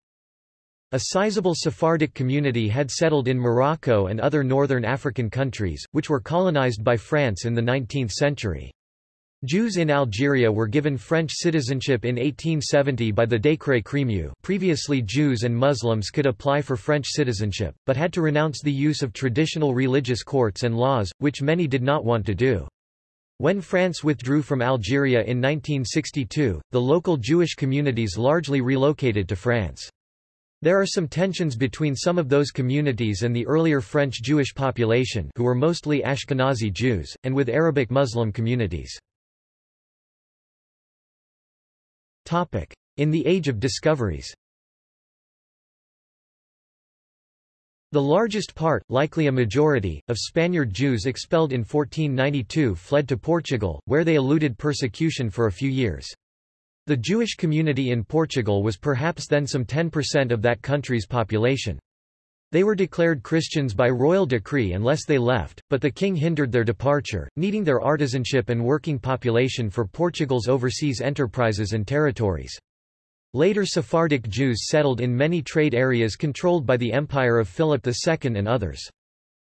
A sizable Sephardic community had settled in Morocco and other northern African countries, which were colonized by France in the 19th century. Jews in Algeria were given French citizenship in 1870 by the Décret Crémieux previously Jews and Muslims could apply for French citizenship, but had to renounce the use of traditional religious courts and laws, which many did not want to do. When France withdrew from Algeria in 1962, the local Jewish communities largely relocated to France. There are some tensions between some of those communities and the earlier French Jewish population who were mostly Ashkenazi Jews, and with Arabic Muslim communities. In the Age of Discoveries The largest part, likely a majority, of Spaniard Jews expelled in 1492 fled to Portugal, where they eluded persecution for a few years. The Jewish community in Portugal was perhaps then some 10% of that country's population. They were declared Christians by royal decree unless they left, but the king hindered their departure, needing their artisanship and working population for Portugal's overseas enterprises and territories. Later Sephardic Jews settled in many trade areas controlled by the empire of Philip II and others.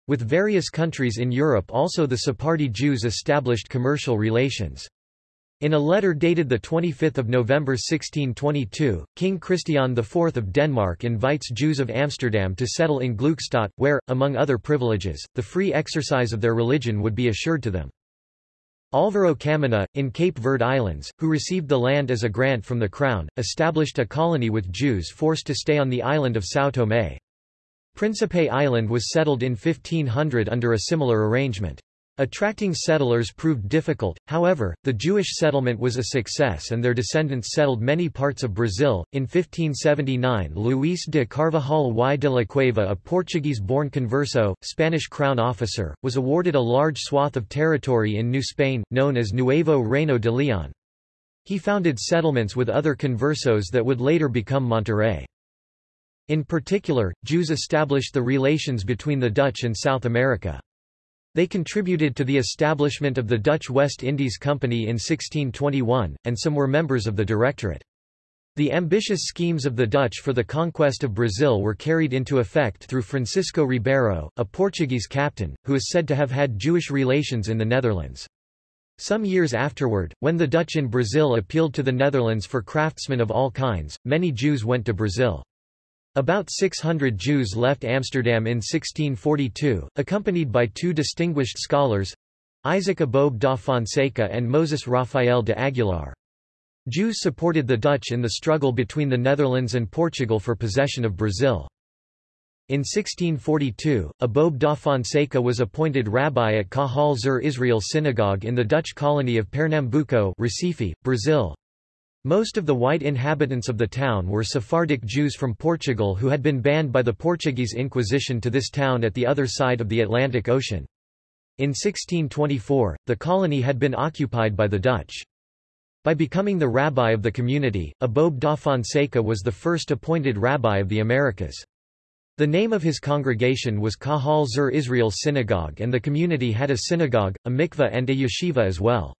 With various countries in Europe also the Sephardi Jews established commercial relations. In a letter dated 25 November 1622, King Christian IV of Denmark invites Jews of Amsterdam to settle in Gluckstadt, where, among other privileges, the free exercise of their religion would be assured to them. Alvaro Caminha, in Cape Verde Islands, who received the land as a grant from the Crown, established a colony with Jews forced to stay on the island of São Tomé. Principe Island was settled in 1500 under a similar arrangement. Attracting settlers proved difficult, however, the Jewish settlement was a success and their descendants settled many parts of Brazil. In 1579, Luís de Carvajal y de la Cueva, a Portuguese-born converso, Spanish crown officer, was awarded a large swath of territory in New Spain, known as Nuevo Reino de León. He founded settlements with other conversos that would later become Monterrey. In particular, Jews established the relations between the Dutch and South America. They contributed to the establishment of the Dutch West Indies Company in 1621, and some were members of the Directorate. The ambitious schemes of the Dutch for the conquest of Brazil were carried into effect through Francisco Ribeiro, a Portuguese captain, who is said to have had Jewish relations in the Netherlands. Some years afterward, when the Dutch in Brazil appealed to the Netherlands for craftsmen of all kinds, many Jews went to Brazil. About 600 Jews left Amsterdam in 1642, accompanied by two distinguished scholars—Isaac Aboab da Fonseca and Moses Rafael de Aguilar. Jews supported the Dutch in the struggle between the Netherlands and Portugal for possession of Brazil. In 1642, Aboab da Fonseca was appointed rabbi at Kahal Zur Israel Synagogue in the Dutch colony of Pernambuco Recife, Brazil. Most of the white inhabitants of the town were Sephardic Jews from Portugal who had been banned by the Portuguese Inquisition to this town at the other side of the Atlantic Ocean. In 1624, the colony had been occupied by the Dutch. By becoming the rabbi of the community, Aboab da Fonseca was the first appointed rabbi of the Americas. The name of his congregation was Kahal Zur Israel Synagogue and the community had a synagogue, a mikveh and a yeshiva as well.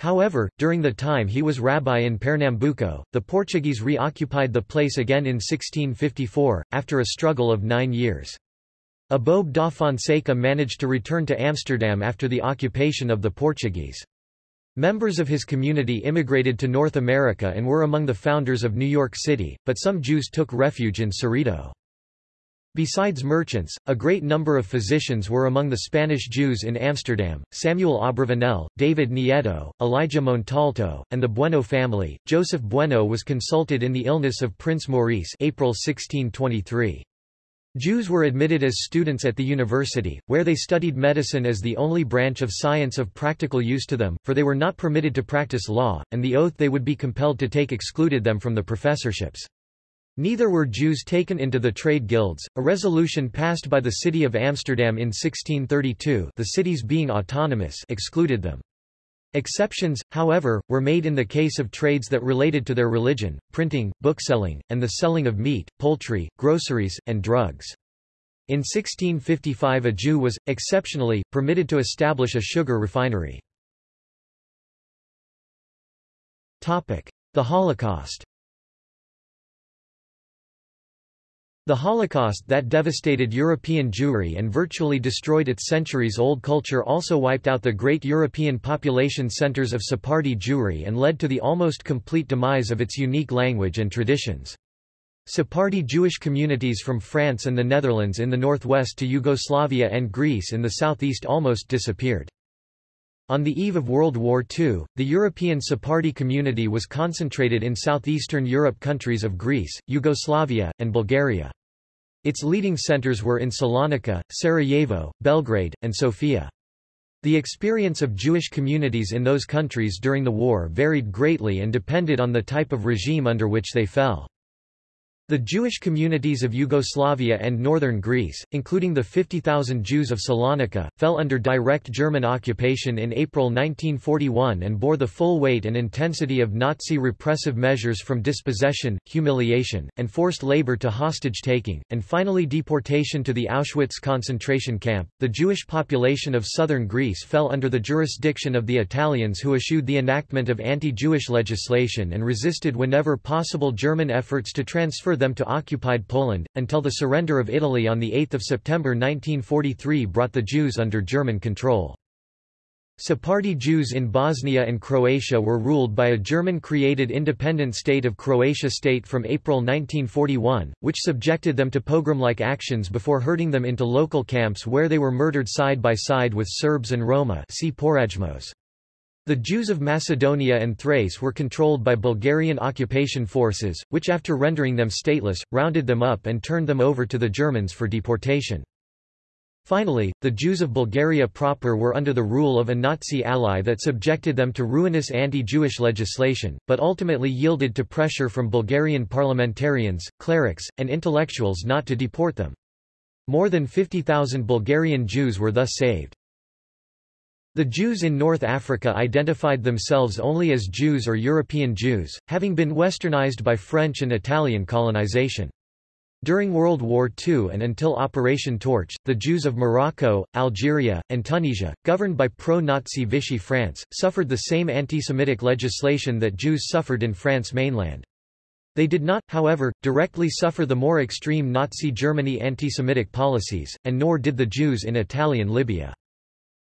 However, during the time he was rabbi in Pernambuco, the Portuguese reoccupied the place again in 1654, after a struggle of nine years. Aboab da Fonseca managed to return to Amsterdam after the occupation of the Portuguese. Members of his community immigrated to North America and were among the founders of New York City, but some Jews took refuge in Cerrito. Besides merchants, a great number of physicians were among the Spanish Jews in Amsterdam, Samuel Abravanel, David Nieto, Elijah Montalto, and the Bueno family. Joseph Bueno was consulted in the illness of Prince Maurice April 1623. Jews were admitted as students at the university, where they studied medicine as the only branch of science of practical use to them, for they were not permitted to practice law, and the oath they would be compelled to take excluded them from the professorships. Neither were Jews taken into the trade guilds, a resolution passed by the city of Amsterdam in 1632 the cities being autonomous excluded them. Exceptions, however, were made in the case of trades that related to their religion, printing, bookselling, and the selling of meat, poultry, groceries, and drugs. In 1655 a Jew was, exceptionally, permitted to establish a sugar refinery. The Holocaust The Holocaust that devastated European Jewry and virtually destroyed its centuries-old culture also wiped out the great European population centers of Sephardi Jewry and led to the almost complete demise of its unique language and traditions. Sephardi Jewish communities from France and the Netherlands in the northwest to Yugoslavia and Greece in the southeast almost disappeared. On the eve of World War II, the European Sephardi community was concentrated in southeastern Europe countries of Greece, Yugoslavia, and Bulgaria. Its leading centers were in Salonika, Sarajevo, Belgrade, and Sofia. The experience of Jewish communities in those countries during the war varied greatly and depended on the type of regime under which they fell. The Jewish communities of Yugoslavia and northern Greece, including the 50,000 Jews of Salonika, fell under direct German occupation in April 1941 and bore the full weight and intensity of Nazi repressive measures from dispossession, humiliation, and forced labor to hostage-taking, and finally deportation to the Auschwitz concentration camp. The Jewish population of southern Greece fell under the jurisdiction of the Italians who eschewed the enactment of anti-Jewish legislation and resisted whenever possible German efforts to transfer them to occupied Poland, until the surrender of Italy on 8 September 1943 brought the Jews under German control. Sephardi Jews in Bosnia and Croatia were ruled by a German-created independent state of Croatia state from April 1941, which subjected them to pogrom-like actions before herding them into local camps where they were murdered side by side with Serbs and Roma see Porajmos. The Jews of Macedonia and Thrace were controlled by Bulgarian occupation forces, which after rendering them stateless, rounded them up and turned them over to the Germans for deportation. Finally, the Jews of Bulgaria proper were under the rule of a Nazi ally that subjected them to ruinous anti-Jewish legislation, but ultimately yielded to pressure from Bulgarian parliamentarians, clerics, and intellectuals not to deport them. More than 50,000 Bulgarian Jews were thus saved. The Jews in North Africa identified themselves only as Jews or European Jews, having been westernized by French and Italian colonization. During World War II and until Operation Torch, the Jews of Morocco, Algeria, and Tunisia, governed by pro-Nazi Vichy France, suffered the same anti-Semitic legislation that Jews suffered in France mainland. They did not, however, directly suffer the more extreme Nazi Germany anti-Semitic policies, and nor did the Jews in Italian Libya.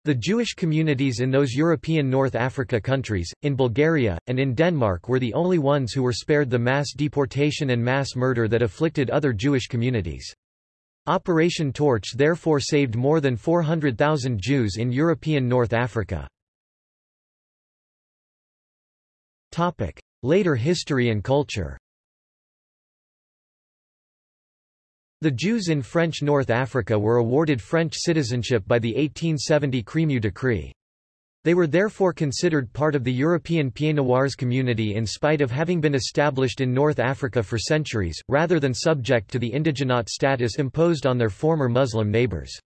The Jewish communities in those European North Africa countries, in Bulgaria, and in Denmark were the only ones who were spared the mass deportation and mass murder that afflicted other Jewish communities. Operation Torch therefore saved more than 400,000 Jews in European North Africa. Later history and culture The Jews in French North Africa were awarded French citizenship by the 1870 Crémieux Decree. They were therefore considered part of the European Pieds Noirs community in spite of having been established in North Africa for centuries, rather than subject to the indigenate status imposed on their former Muslim neighbors.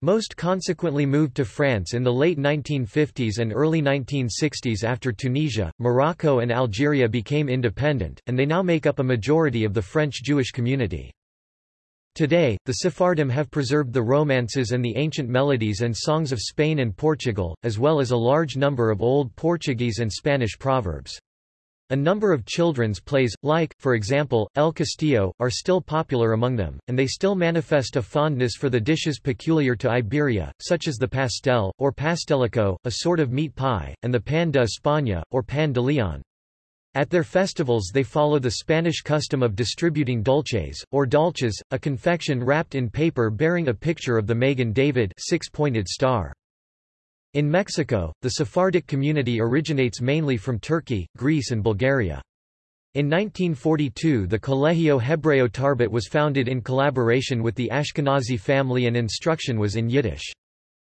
Most consequently moved to France in the late 1950s and early 1960s after Tunisia, Morocco and Algeria became independent, and they now make up a majority of the French Jewish community. Today, the Sephardim have preserved the romances and the ancient melodies and songs of Spain and Portugal, as well as a large number of Old Portuguese and Spanish proverbs. A number of children's plays, like, for example, El Castillo, are still popular among them, and they still manifest a fondness for the dishes peculiar to Iberia, such as the pastel, or pastelico, a sort of meat pie, and the pan de España, or pan de Leon. At their festivals they follow the Spanish custom of distributing dulces, or dulces, a confection wrapped in paper bearing a picture of the Magen David six-pointed star. In Mexico, the Sephardic community originates mainly from Turkey, Greece and Bulgaria. In 1942 the Colegio Hebreo Tarbut was founded in collaboration with the Ashkenazi family and instruction was in Yiddish.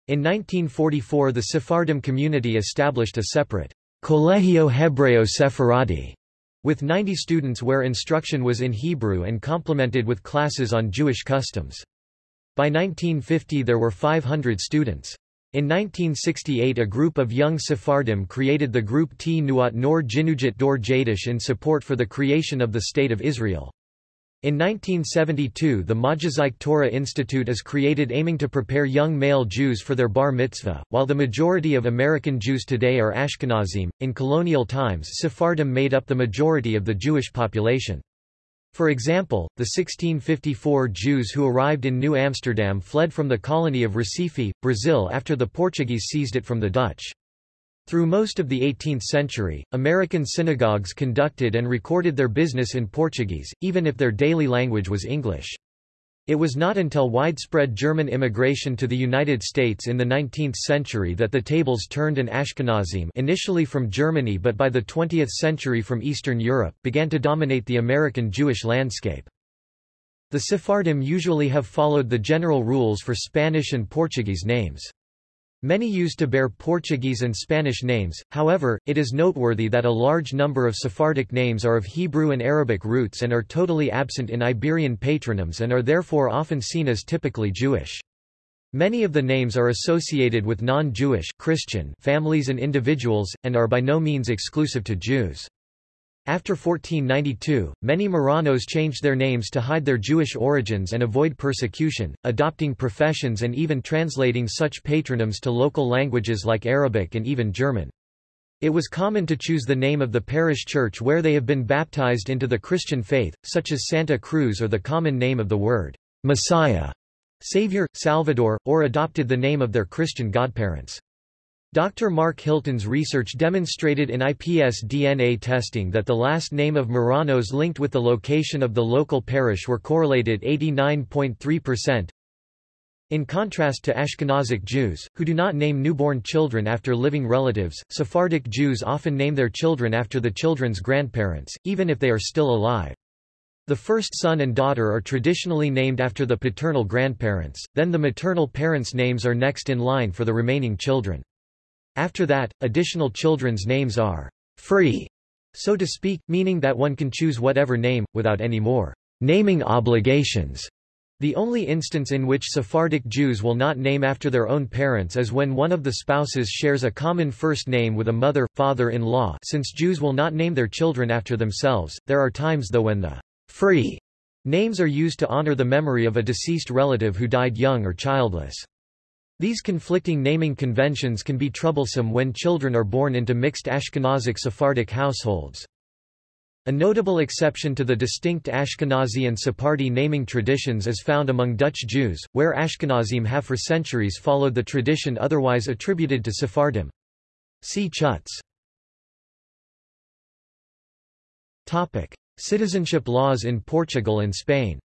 In 1944 the Sephardim community established a separate Colegio Hebreo Sephardi with 90 students where instruction was in Hebrew and complemented with classes on Jewish customs. By 1950 there were 500 students. In 1968 a group of young Sephardim created the group T Nuat Nor Jinujit Dor Jadish in support for the creation of the State of Israel. In 1972 the Majazik Torah Institute is created aiming to prepare young male Jews for their bar mitzvah. While the majority of American Jews today are Ashkenazim, in colonial times Sephardim made up the majority of the Jewish population. For example, the 1654 Jews who arrived in New Amsterdam fled from the colony of Recife, Brazil after the Portuguese seized it from the Dutch. Through most of the 18th century, American synagogues conducted and recorded their business in Portuguese, even if their daily language was English. It was not until widespread German immigration to the United States in the 19th century that the tables turned and Ashkenazim initially from Germany but by the 20th century from Eastern Europe, began to dominate the American Jewish landscape. The Sephardim usually have followed the general rules for Spanish and Portuguese names. Many used to bear Portuguese and Spanish names, however, it is noteworthy that a large number of Sephardic names are of Hebrew and Arabic roots and are totally absent in Iberian patronyms and are therefore often seen as typically Jewish. Many of the names are associated with non-Jewish Christian families and individuals, and are by no means exclusive to Jews. After 1492, many Marranos changed their names to hide their Jewish origins and avoid persecution, adopting professions and even translating such patronyms to local languages like Arabic and even German. It was common to choose the name of the parish church where they have been baptized into the Christian faith, such as Santa Cruz or the common name of the word, Messiah, Savior, Salvador, or adopted the name of their Christian godparents. Dr. Mark Hilton's research demonstrated in IPS DNA testing that the last name of Marranos linked with the location of the local parish were correlated 89.3%. In contrast to Ashkenazic Jews, who do not name newborn children after living relatives, Sephardic Jews often name their children after the children's grandparents, even if they are still alive. The first son and daughter are traditionally named after the paternal grandparents, then the maternal parents' names are next in line for the remaining children. After that, additional children's names are free, so to speak, meaning that one can choose whatever name, without any more naming obligations. The only instance in which Sephardic Jews will not name after their own parents is when one of the spouses shares a common first name with a mother, father-in-law since Jews will not name their children after themselves, there are times though when the free names are used to honor the memory of a deceased relative who died young or childless. These conflicting naming conventions can be troublesome when children are born into mixed Ashkenazic Sephardic households. A notable exception to the distinct Ashkenazi and Sephardi naming traditions is found among Dutch Jews, where Ashkenazim have for centuries followed the tradition otherwise attributed to Sephardim. See Chutz. Citizenship laws in Portugal and Spain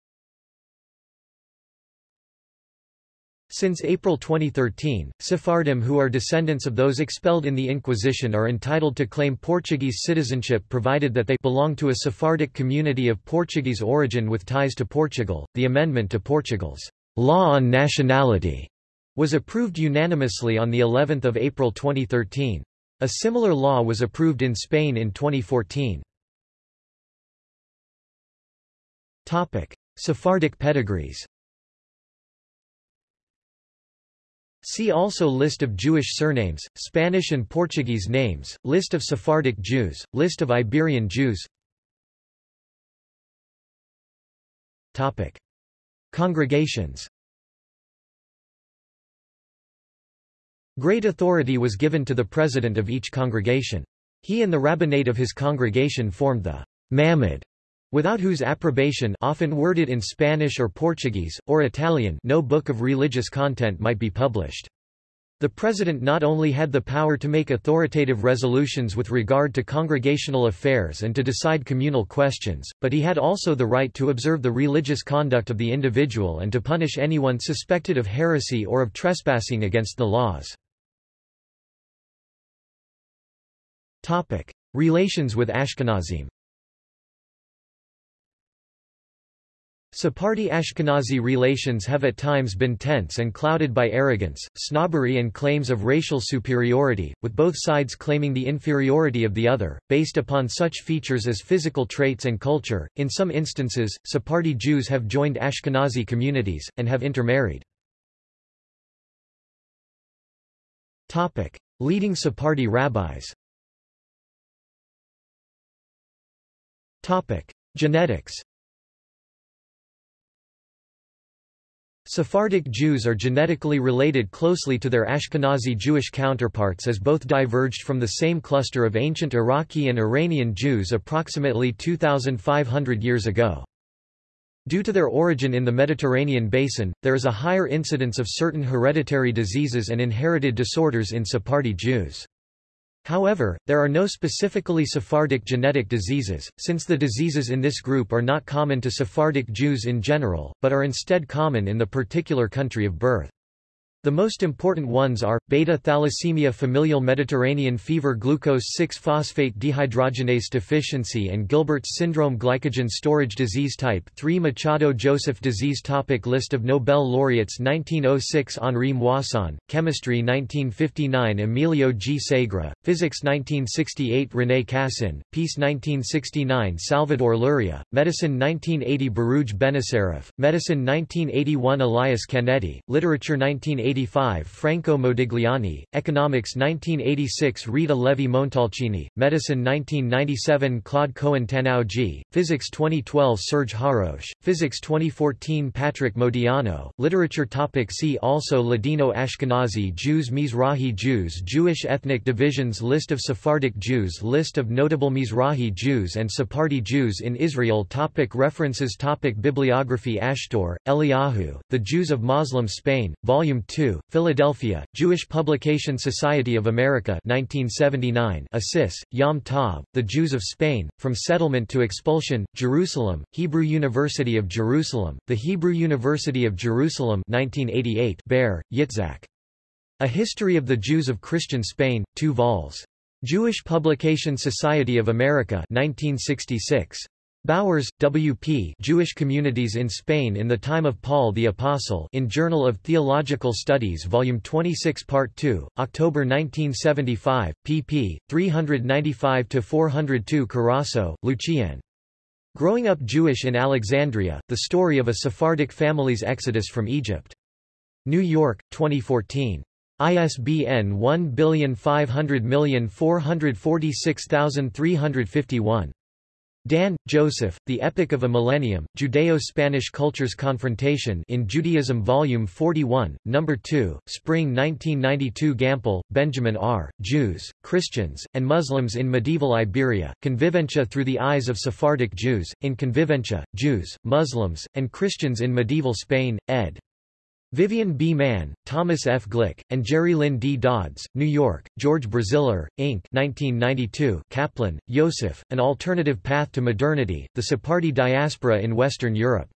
Since April 2013, Sephardim who are descendants of those expelled in the Inquisition are entitled to claim Portuguese citizenship provided that they belong to a Sephardic community of Portuguese origin with ties to Portugal. The amendment to Portugal's law on nationality was approved unanimously on the 11th of April 2013. A similar law was approved in Spain in 2014. Topic: Sephardic pedigrees. See also List of Jewish surnames, Spanish and Portuguese names, List of Sephardic Jews, List of Iberian Jews Topic. Congregations Great authority was given to the president of each congregation. He and the rabbinate of his congregation formed the Mamad without whose approbation often worded in Spanish or Portuguese, or Italian no book of religious content might be published. The president not only had the power to make authoritative resolutions with regard to congregational affairs and to decide communal questions, but he had also the right to observe the religious conduct of the individual and to punish anyone suspected of heresy or of trespassing against the laws. Relations with Ashkenazim Sephardi-Ashkenazi relations have at times been tense and clouded by arrogance, snobbery and claims of racial superiority, with both sides claiming the inferiority of the other, based upon such features as physical traits and culture. In some instances, Sephardi Jews have joined Ashkenazi communities, and have intermarried. Topic. Leading Sephardi rabbis Topic. Genetics Sephardic Jews are genetically related closely to their Ashkenazi Jewish counterparts as both diverged from the same cluster of ancient Iraqi and Iranian Jews approximately 2,500 years ago. Due to their origin in the Mediterranean basin, there is a higher incidence of certain hereditary diseases and inherited disorders in Sephardi Jews. However, there are no specifically Sephardic genetic diseases, since the diseases in this group are not common to Sephardic Jews in general, but are instead common in the particular country of birth. The most important ones are, beta-thalassemia familial Mediterranean fever glucose 6-phosphate dehydrogenase deficiency and Gilbert's syndrome glycogen storage disease type 3 Machado-Joseph disease topic List of Nobel laureates 1906 Henri Moissan, Chemistry 1959 Emilio G. Segre, Physics 1968 René Cassin, Peace 1969 Salvador Luria, Medicine 1980 Baruj Benacerraf, Medicine 1981 Elias Canetti, Literature 1980 1985 Franco Modigliani, Economics 1986 Rita Levi-Montalcini, Medicine 1997 Claude Cohen-Tannoudji, Physics 2012 Serge Haroche, Physics 2014 Patrick Modiano, Literature topic See also Ladino Ashkenazi Jews Mizrahi Jews Jewish ethnic divisions List of Sephardic Jews List of notable Mizrahi Jews and Sephardi Jews in Israel topic References topic Bibliography Ashtor, Eliyahu, The Jews of Muslim Spain, Volume 2 2, Philadelphia, Jewish Publication Society of America 1979 Assis, Yom Tov, The Jews of Spain, From Settlement to Expulsion, Jerusalem, Hebrew University of Jerusalem, The Hebrew University of Jerusalem 1988 Baer, Yitzhak. A History of the Jews of Christian Spain, 2 vols. Jewish Publication Society of America 1966. Bowers, W. P. Jewish Communities in Spain in the Time of Paul the Apostle in Journal of Theological Studies Volume 26 Part 2, October 1975, pp. 395-402 Carasso, Lucien. Growing Up Jewish in Alexandria, The Story of a Sephardic Family's Exodus from Egypt. New York, 2014. ISBN 1500446351. Dan, Joseph, The Epic of a Millennium, Judeo-Spanish Cultures Confrontation in Judaism Volume 41, No. 2, Spring 1992 Gampel, Benjamin R., Jews, Christians, and Muslims in Medieval Iberia, Convivencia Through the Eyes of Sephardic Jews, in Convivencia, Jews, Muslims, and Christians in Medieval Spain, ed. Vivian B. Mann, Thomas F. Glick, and Jerrilynn D. Dodds, New York, George Braziller, Inc. 1992, Kaplan, Yosef, An Alternative Path to Modernity, The Sephardi Diaspora in Western Europe.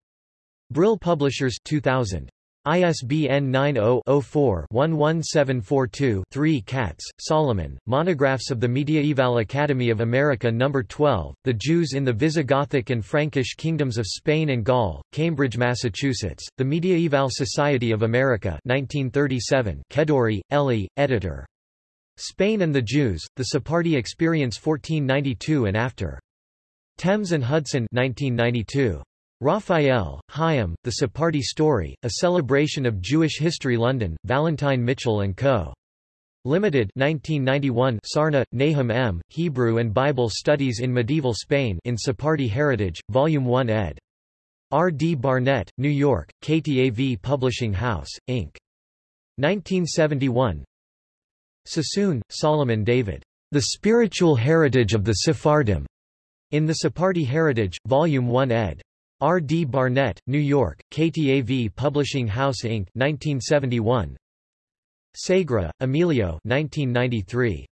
Brill Publishers 2000. ISBN 90-04-11742-3 Katz, Solomon, Monographs of the Mediaeval Academy of America No. 12, The Jews in the Visigothic and Frankish Kingdoms of Spain and Gaul, Cambridge, Massachusetts, The Mediaeval Society of America 1937 Kedourie, Elie, editor. Spain and the Jews, The Sephardi Experience 1492 and After. Thames and Hudson 1992. Raphael, Chaim, The Sephardi Story, A Celebration of Jewish History London, Vallentine Mitchell & Co. Limited 1991 Sarna, Nahum M., Hebrew and Bible Studies in Medieval Spain in Sephardi Heritage, Volume 1 ed. R. D. Barnett, New York, KTAV Publishing House, Inc. 1971 Sassoon, Solomon David. The Spiritual Heritage of the Sephardim. In the Sephardi Heritage, Volume 1 ed. R. D. Barnett, New York, KTAV Publishing House Inc. 1971. Segre, Emilio 1993.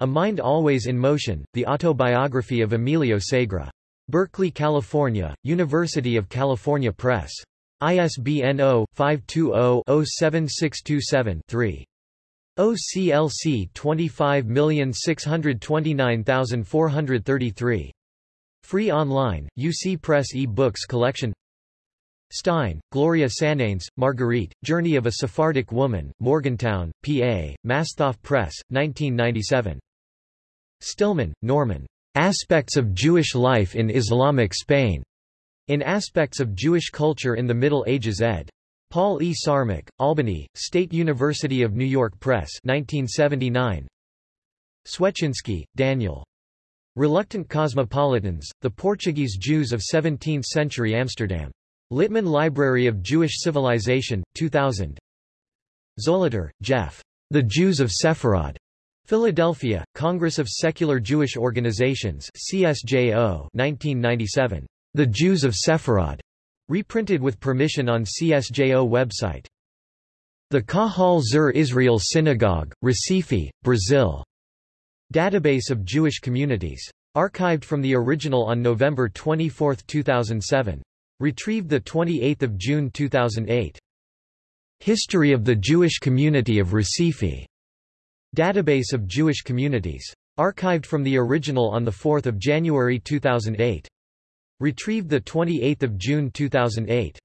A Mind Always in Motion, The Autobiography of Emilio Segre. Berkeley, California, University of California Press. ISBN 0-520-07627-3. OCLC 25629433. Free online, UC Press e-books collection Stein, Gloria Sananes, Marguerite, Journey of a Sephardic Woman, Morgantown, PA, Masthof Press, 1997. Stillman, Norman. Aspects of Jewish Life in Islamic Spain. In Aspects of Jewish Culture in the Middle Ages ed. Paul E. Szarmach, Albany, State University of New York Press 1979. Swetschinski, Daniel. Reluctant Cosmopolitans, The Portuguese Jews of 17th-century Amsterdam. Littman Library of Jewish Civilization, 2000. Zolitor, Jeff. The Jews of Sepharad. Philadelphia, Congress of Secular Jewish Organizations CSJO 1997. The Jews of Sepharad. Reprinted with permission on CSJO website. The Kahal Zur Israel Synagogue, Recife, Brazil. Database of Jewish communities. Archived from the original on November 24, 2007. Retrieved 28 June 2008. History of the Jewish Community of Recife. Database of Jewish Communities. Archived from the original on 4 January 2008. Retrieved 28 June 2008.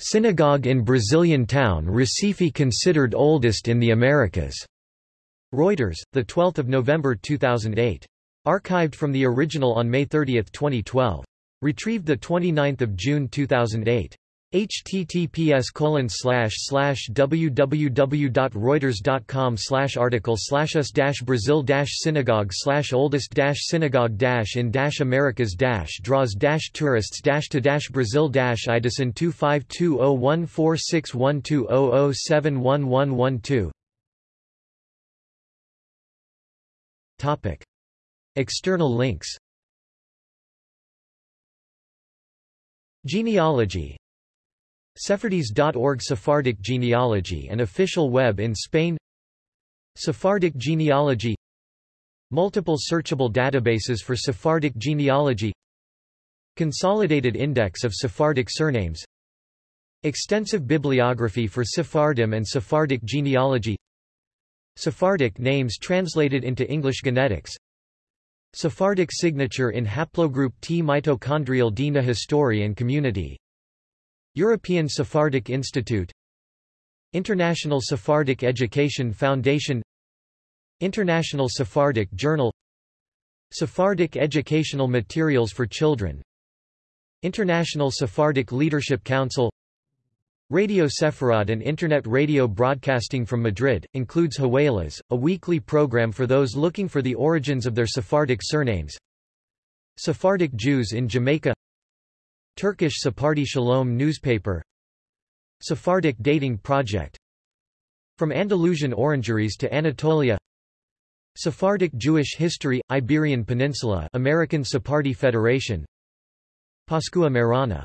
Synagogue in Brazilian town Recife considered oldest in the Americas. Reuters, 12 November 2008. Archived from the original on May 30, 2012. Retrieved 29 June 2008. https colon www.reuters.com article us Brazil synagogue oldest synagogue in Americas draws tourists to Brazil Idison 25201461200711112 Topic. External links. Genealogy. Sephardis.org Sephardic genealogy and official web in Spain. Sephardic genealogy. Multiple searchable databases for Sephardic genealogy. Consolidated Index of Sephardic surnames. Extensive bibliography for Sephardim and Sephardic genealogy Sephardic names translated into English genetics. Sephardic signature in haplogroup T mitochondrial DNA history and community. European Sephardic Institute. International Sephardic Education Foundation. International Sephardic Journal. Sephardic Educational Materials for Children. International Sephardic Leadership Council Radio Sepharad and Internet radio broadcasting from Madrid, includes Hawelas, a weekly program for those looking for the origins of their Sephardic surnames. Sephardic Jews in Jamaica. Turkish Sephardi Shalom newspaper. Sephardic Dating Project. From Andalusian Orangeries to Anatolia. Sephardic Jewish History, Iberian Peninsula American Sephardi Federation. Pascua Marana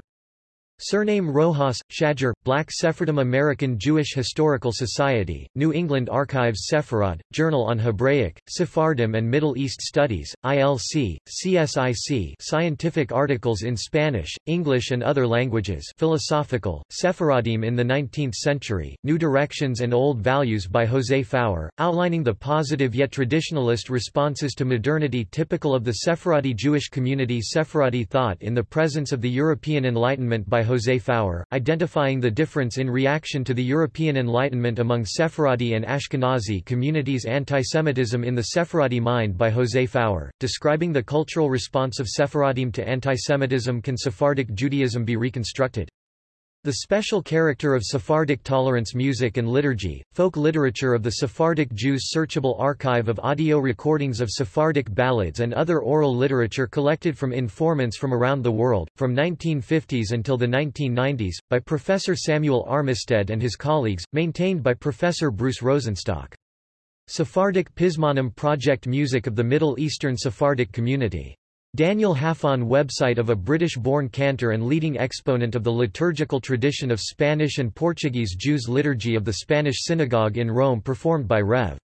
Surname Rojas, Shager, Black Sephardim American Jewish Historical Society, New England Archives Sepharad, Journal on Hebraic, Sephardim and Middle East Studies, ILC, CSIC Scientific articles in Spanish, English and other languages Philosophical, Sephardim in the 19th Century, New Directions and Old Values by José Faur, outlining the positive yet traditionalist responses to modernity typical of the Sephardi Jewish community Sephardi thought in the presence of the European Enlightenment by José Faur, identifying the difference in reaction to the European Enlightenment among Sephardi and Ashkenazi communities Antisemitism in the Sephardi mind by José Faur, describing the cultural response of Sephardim to antisemitism Can Sephardic Judaism be reconstructed? The special character of Sephardic tolerance music and liturgy, folk literature of the Sephardic Jews Searchable archive of audio recordings of Sephardic ballads and other oral literature collected from informants from around the world, from 1950s until the 1990s, by Professor Samuel Armistead and his colleagues, maintained by Professor Bruce Rosenstock. Sephardic Pizmonim Project Music of the Middle Eastern Sephardic Community Daniel Halfon website of a British-born cantor and leading exponent of the liturgical tradition of Spanish and Portuguese Jews Liturgy of the Spanish Synagogue in Rome performed by Rev.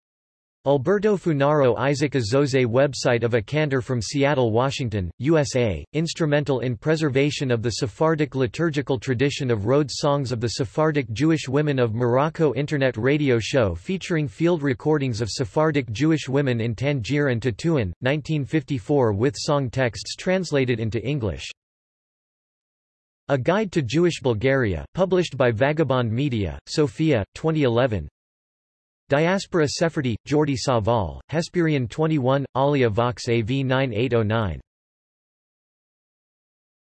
Alberto Funaro Isaac Azose website of a cantor from Seattle, Washington, USA, instrumental in preservation of the Sephardic liturgical tradition of Rhodes Songs of the Sephardic Jewish Women of Morocco Internet radio show featuring field recordings of Sephardic Jewish women in Tangier and Tetuan, 1954 with song texts translated into English. A Guide to Jewish Bulgaria, published by Vagabond Media, Sofia, 2011 Diaspora Sephardi, Jordi Savall, Hespèrion 21, Alia Vox AV 9809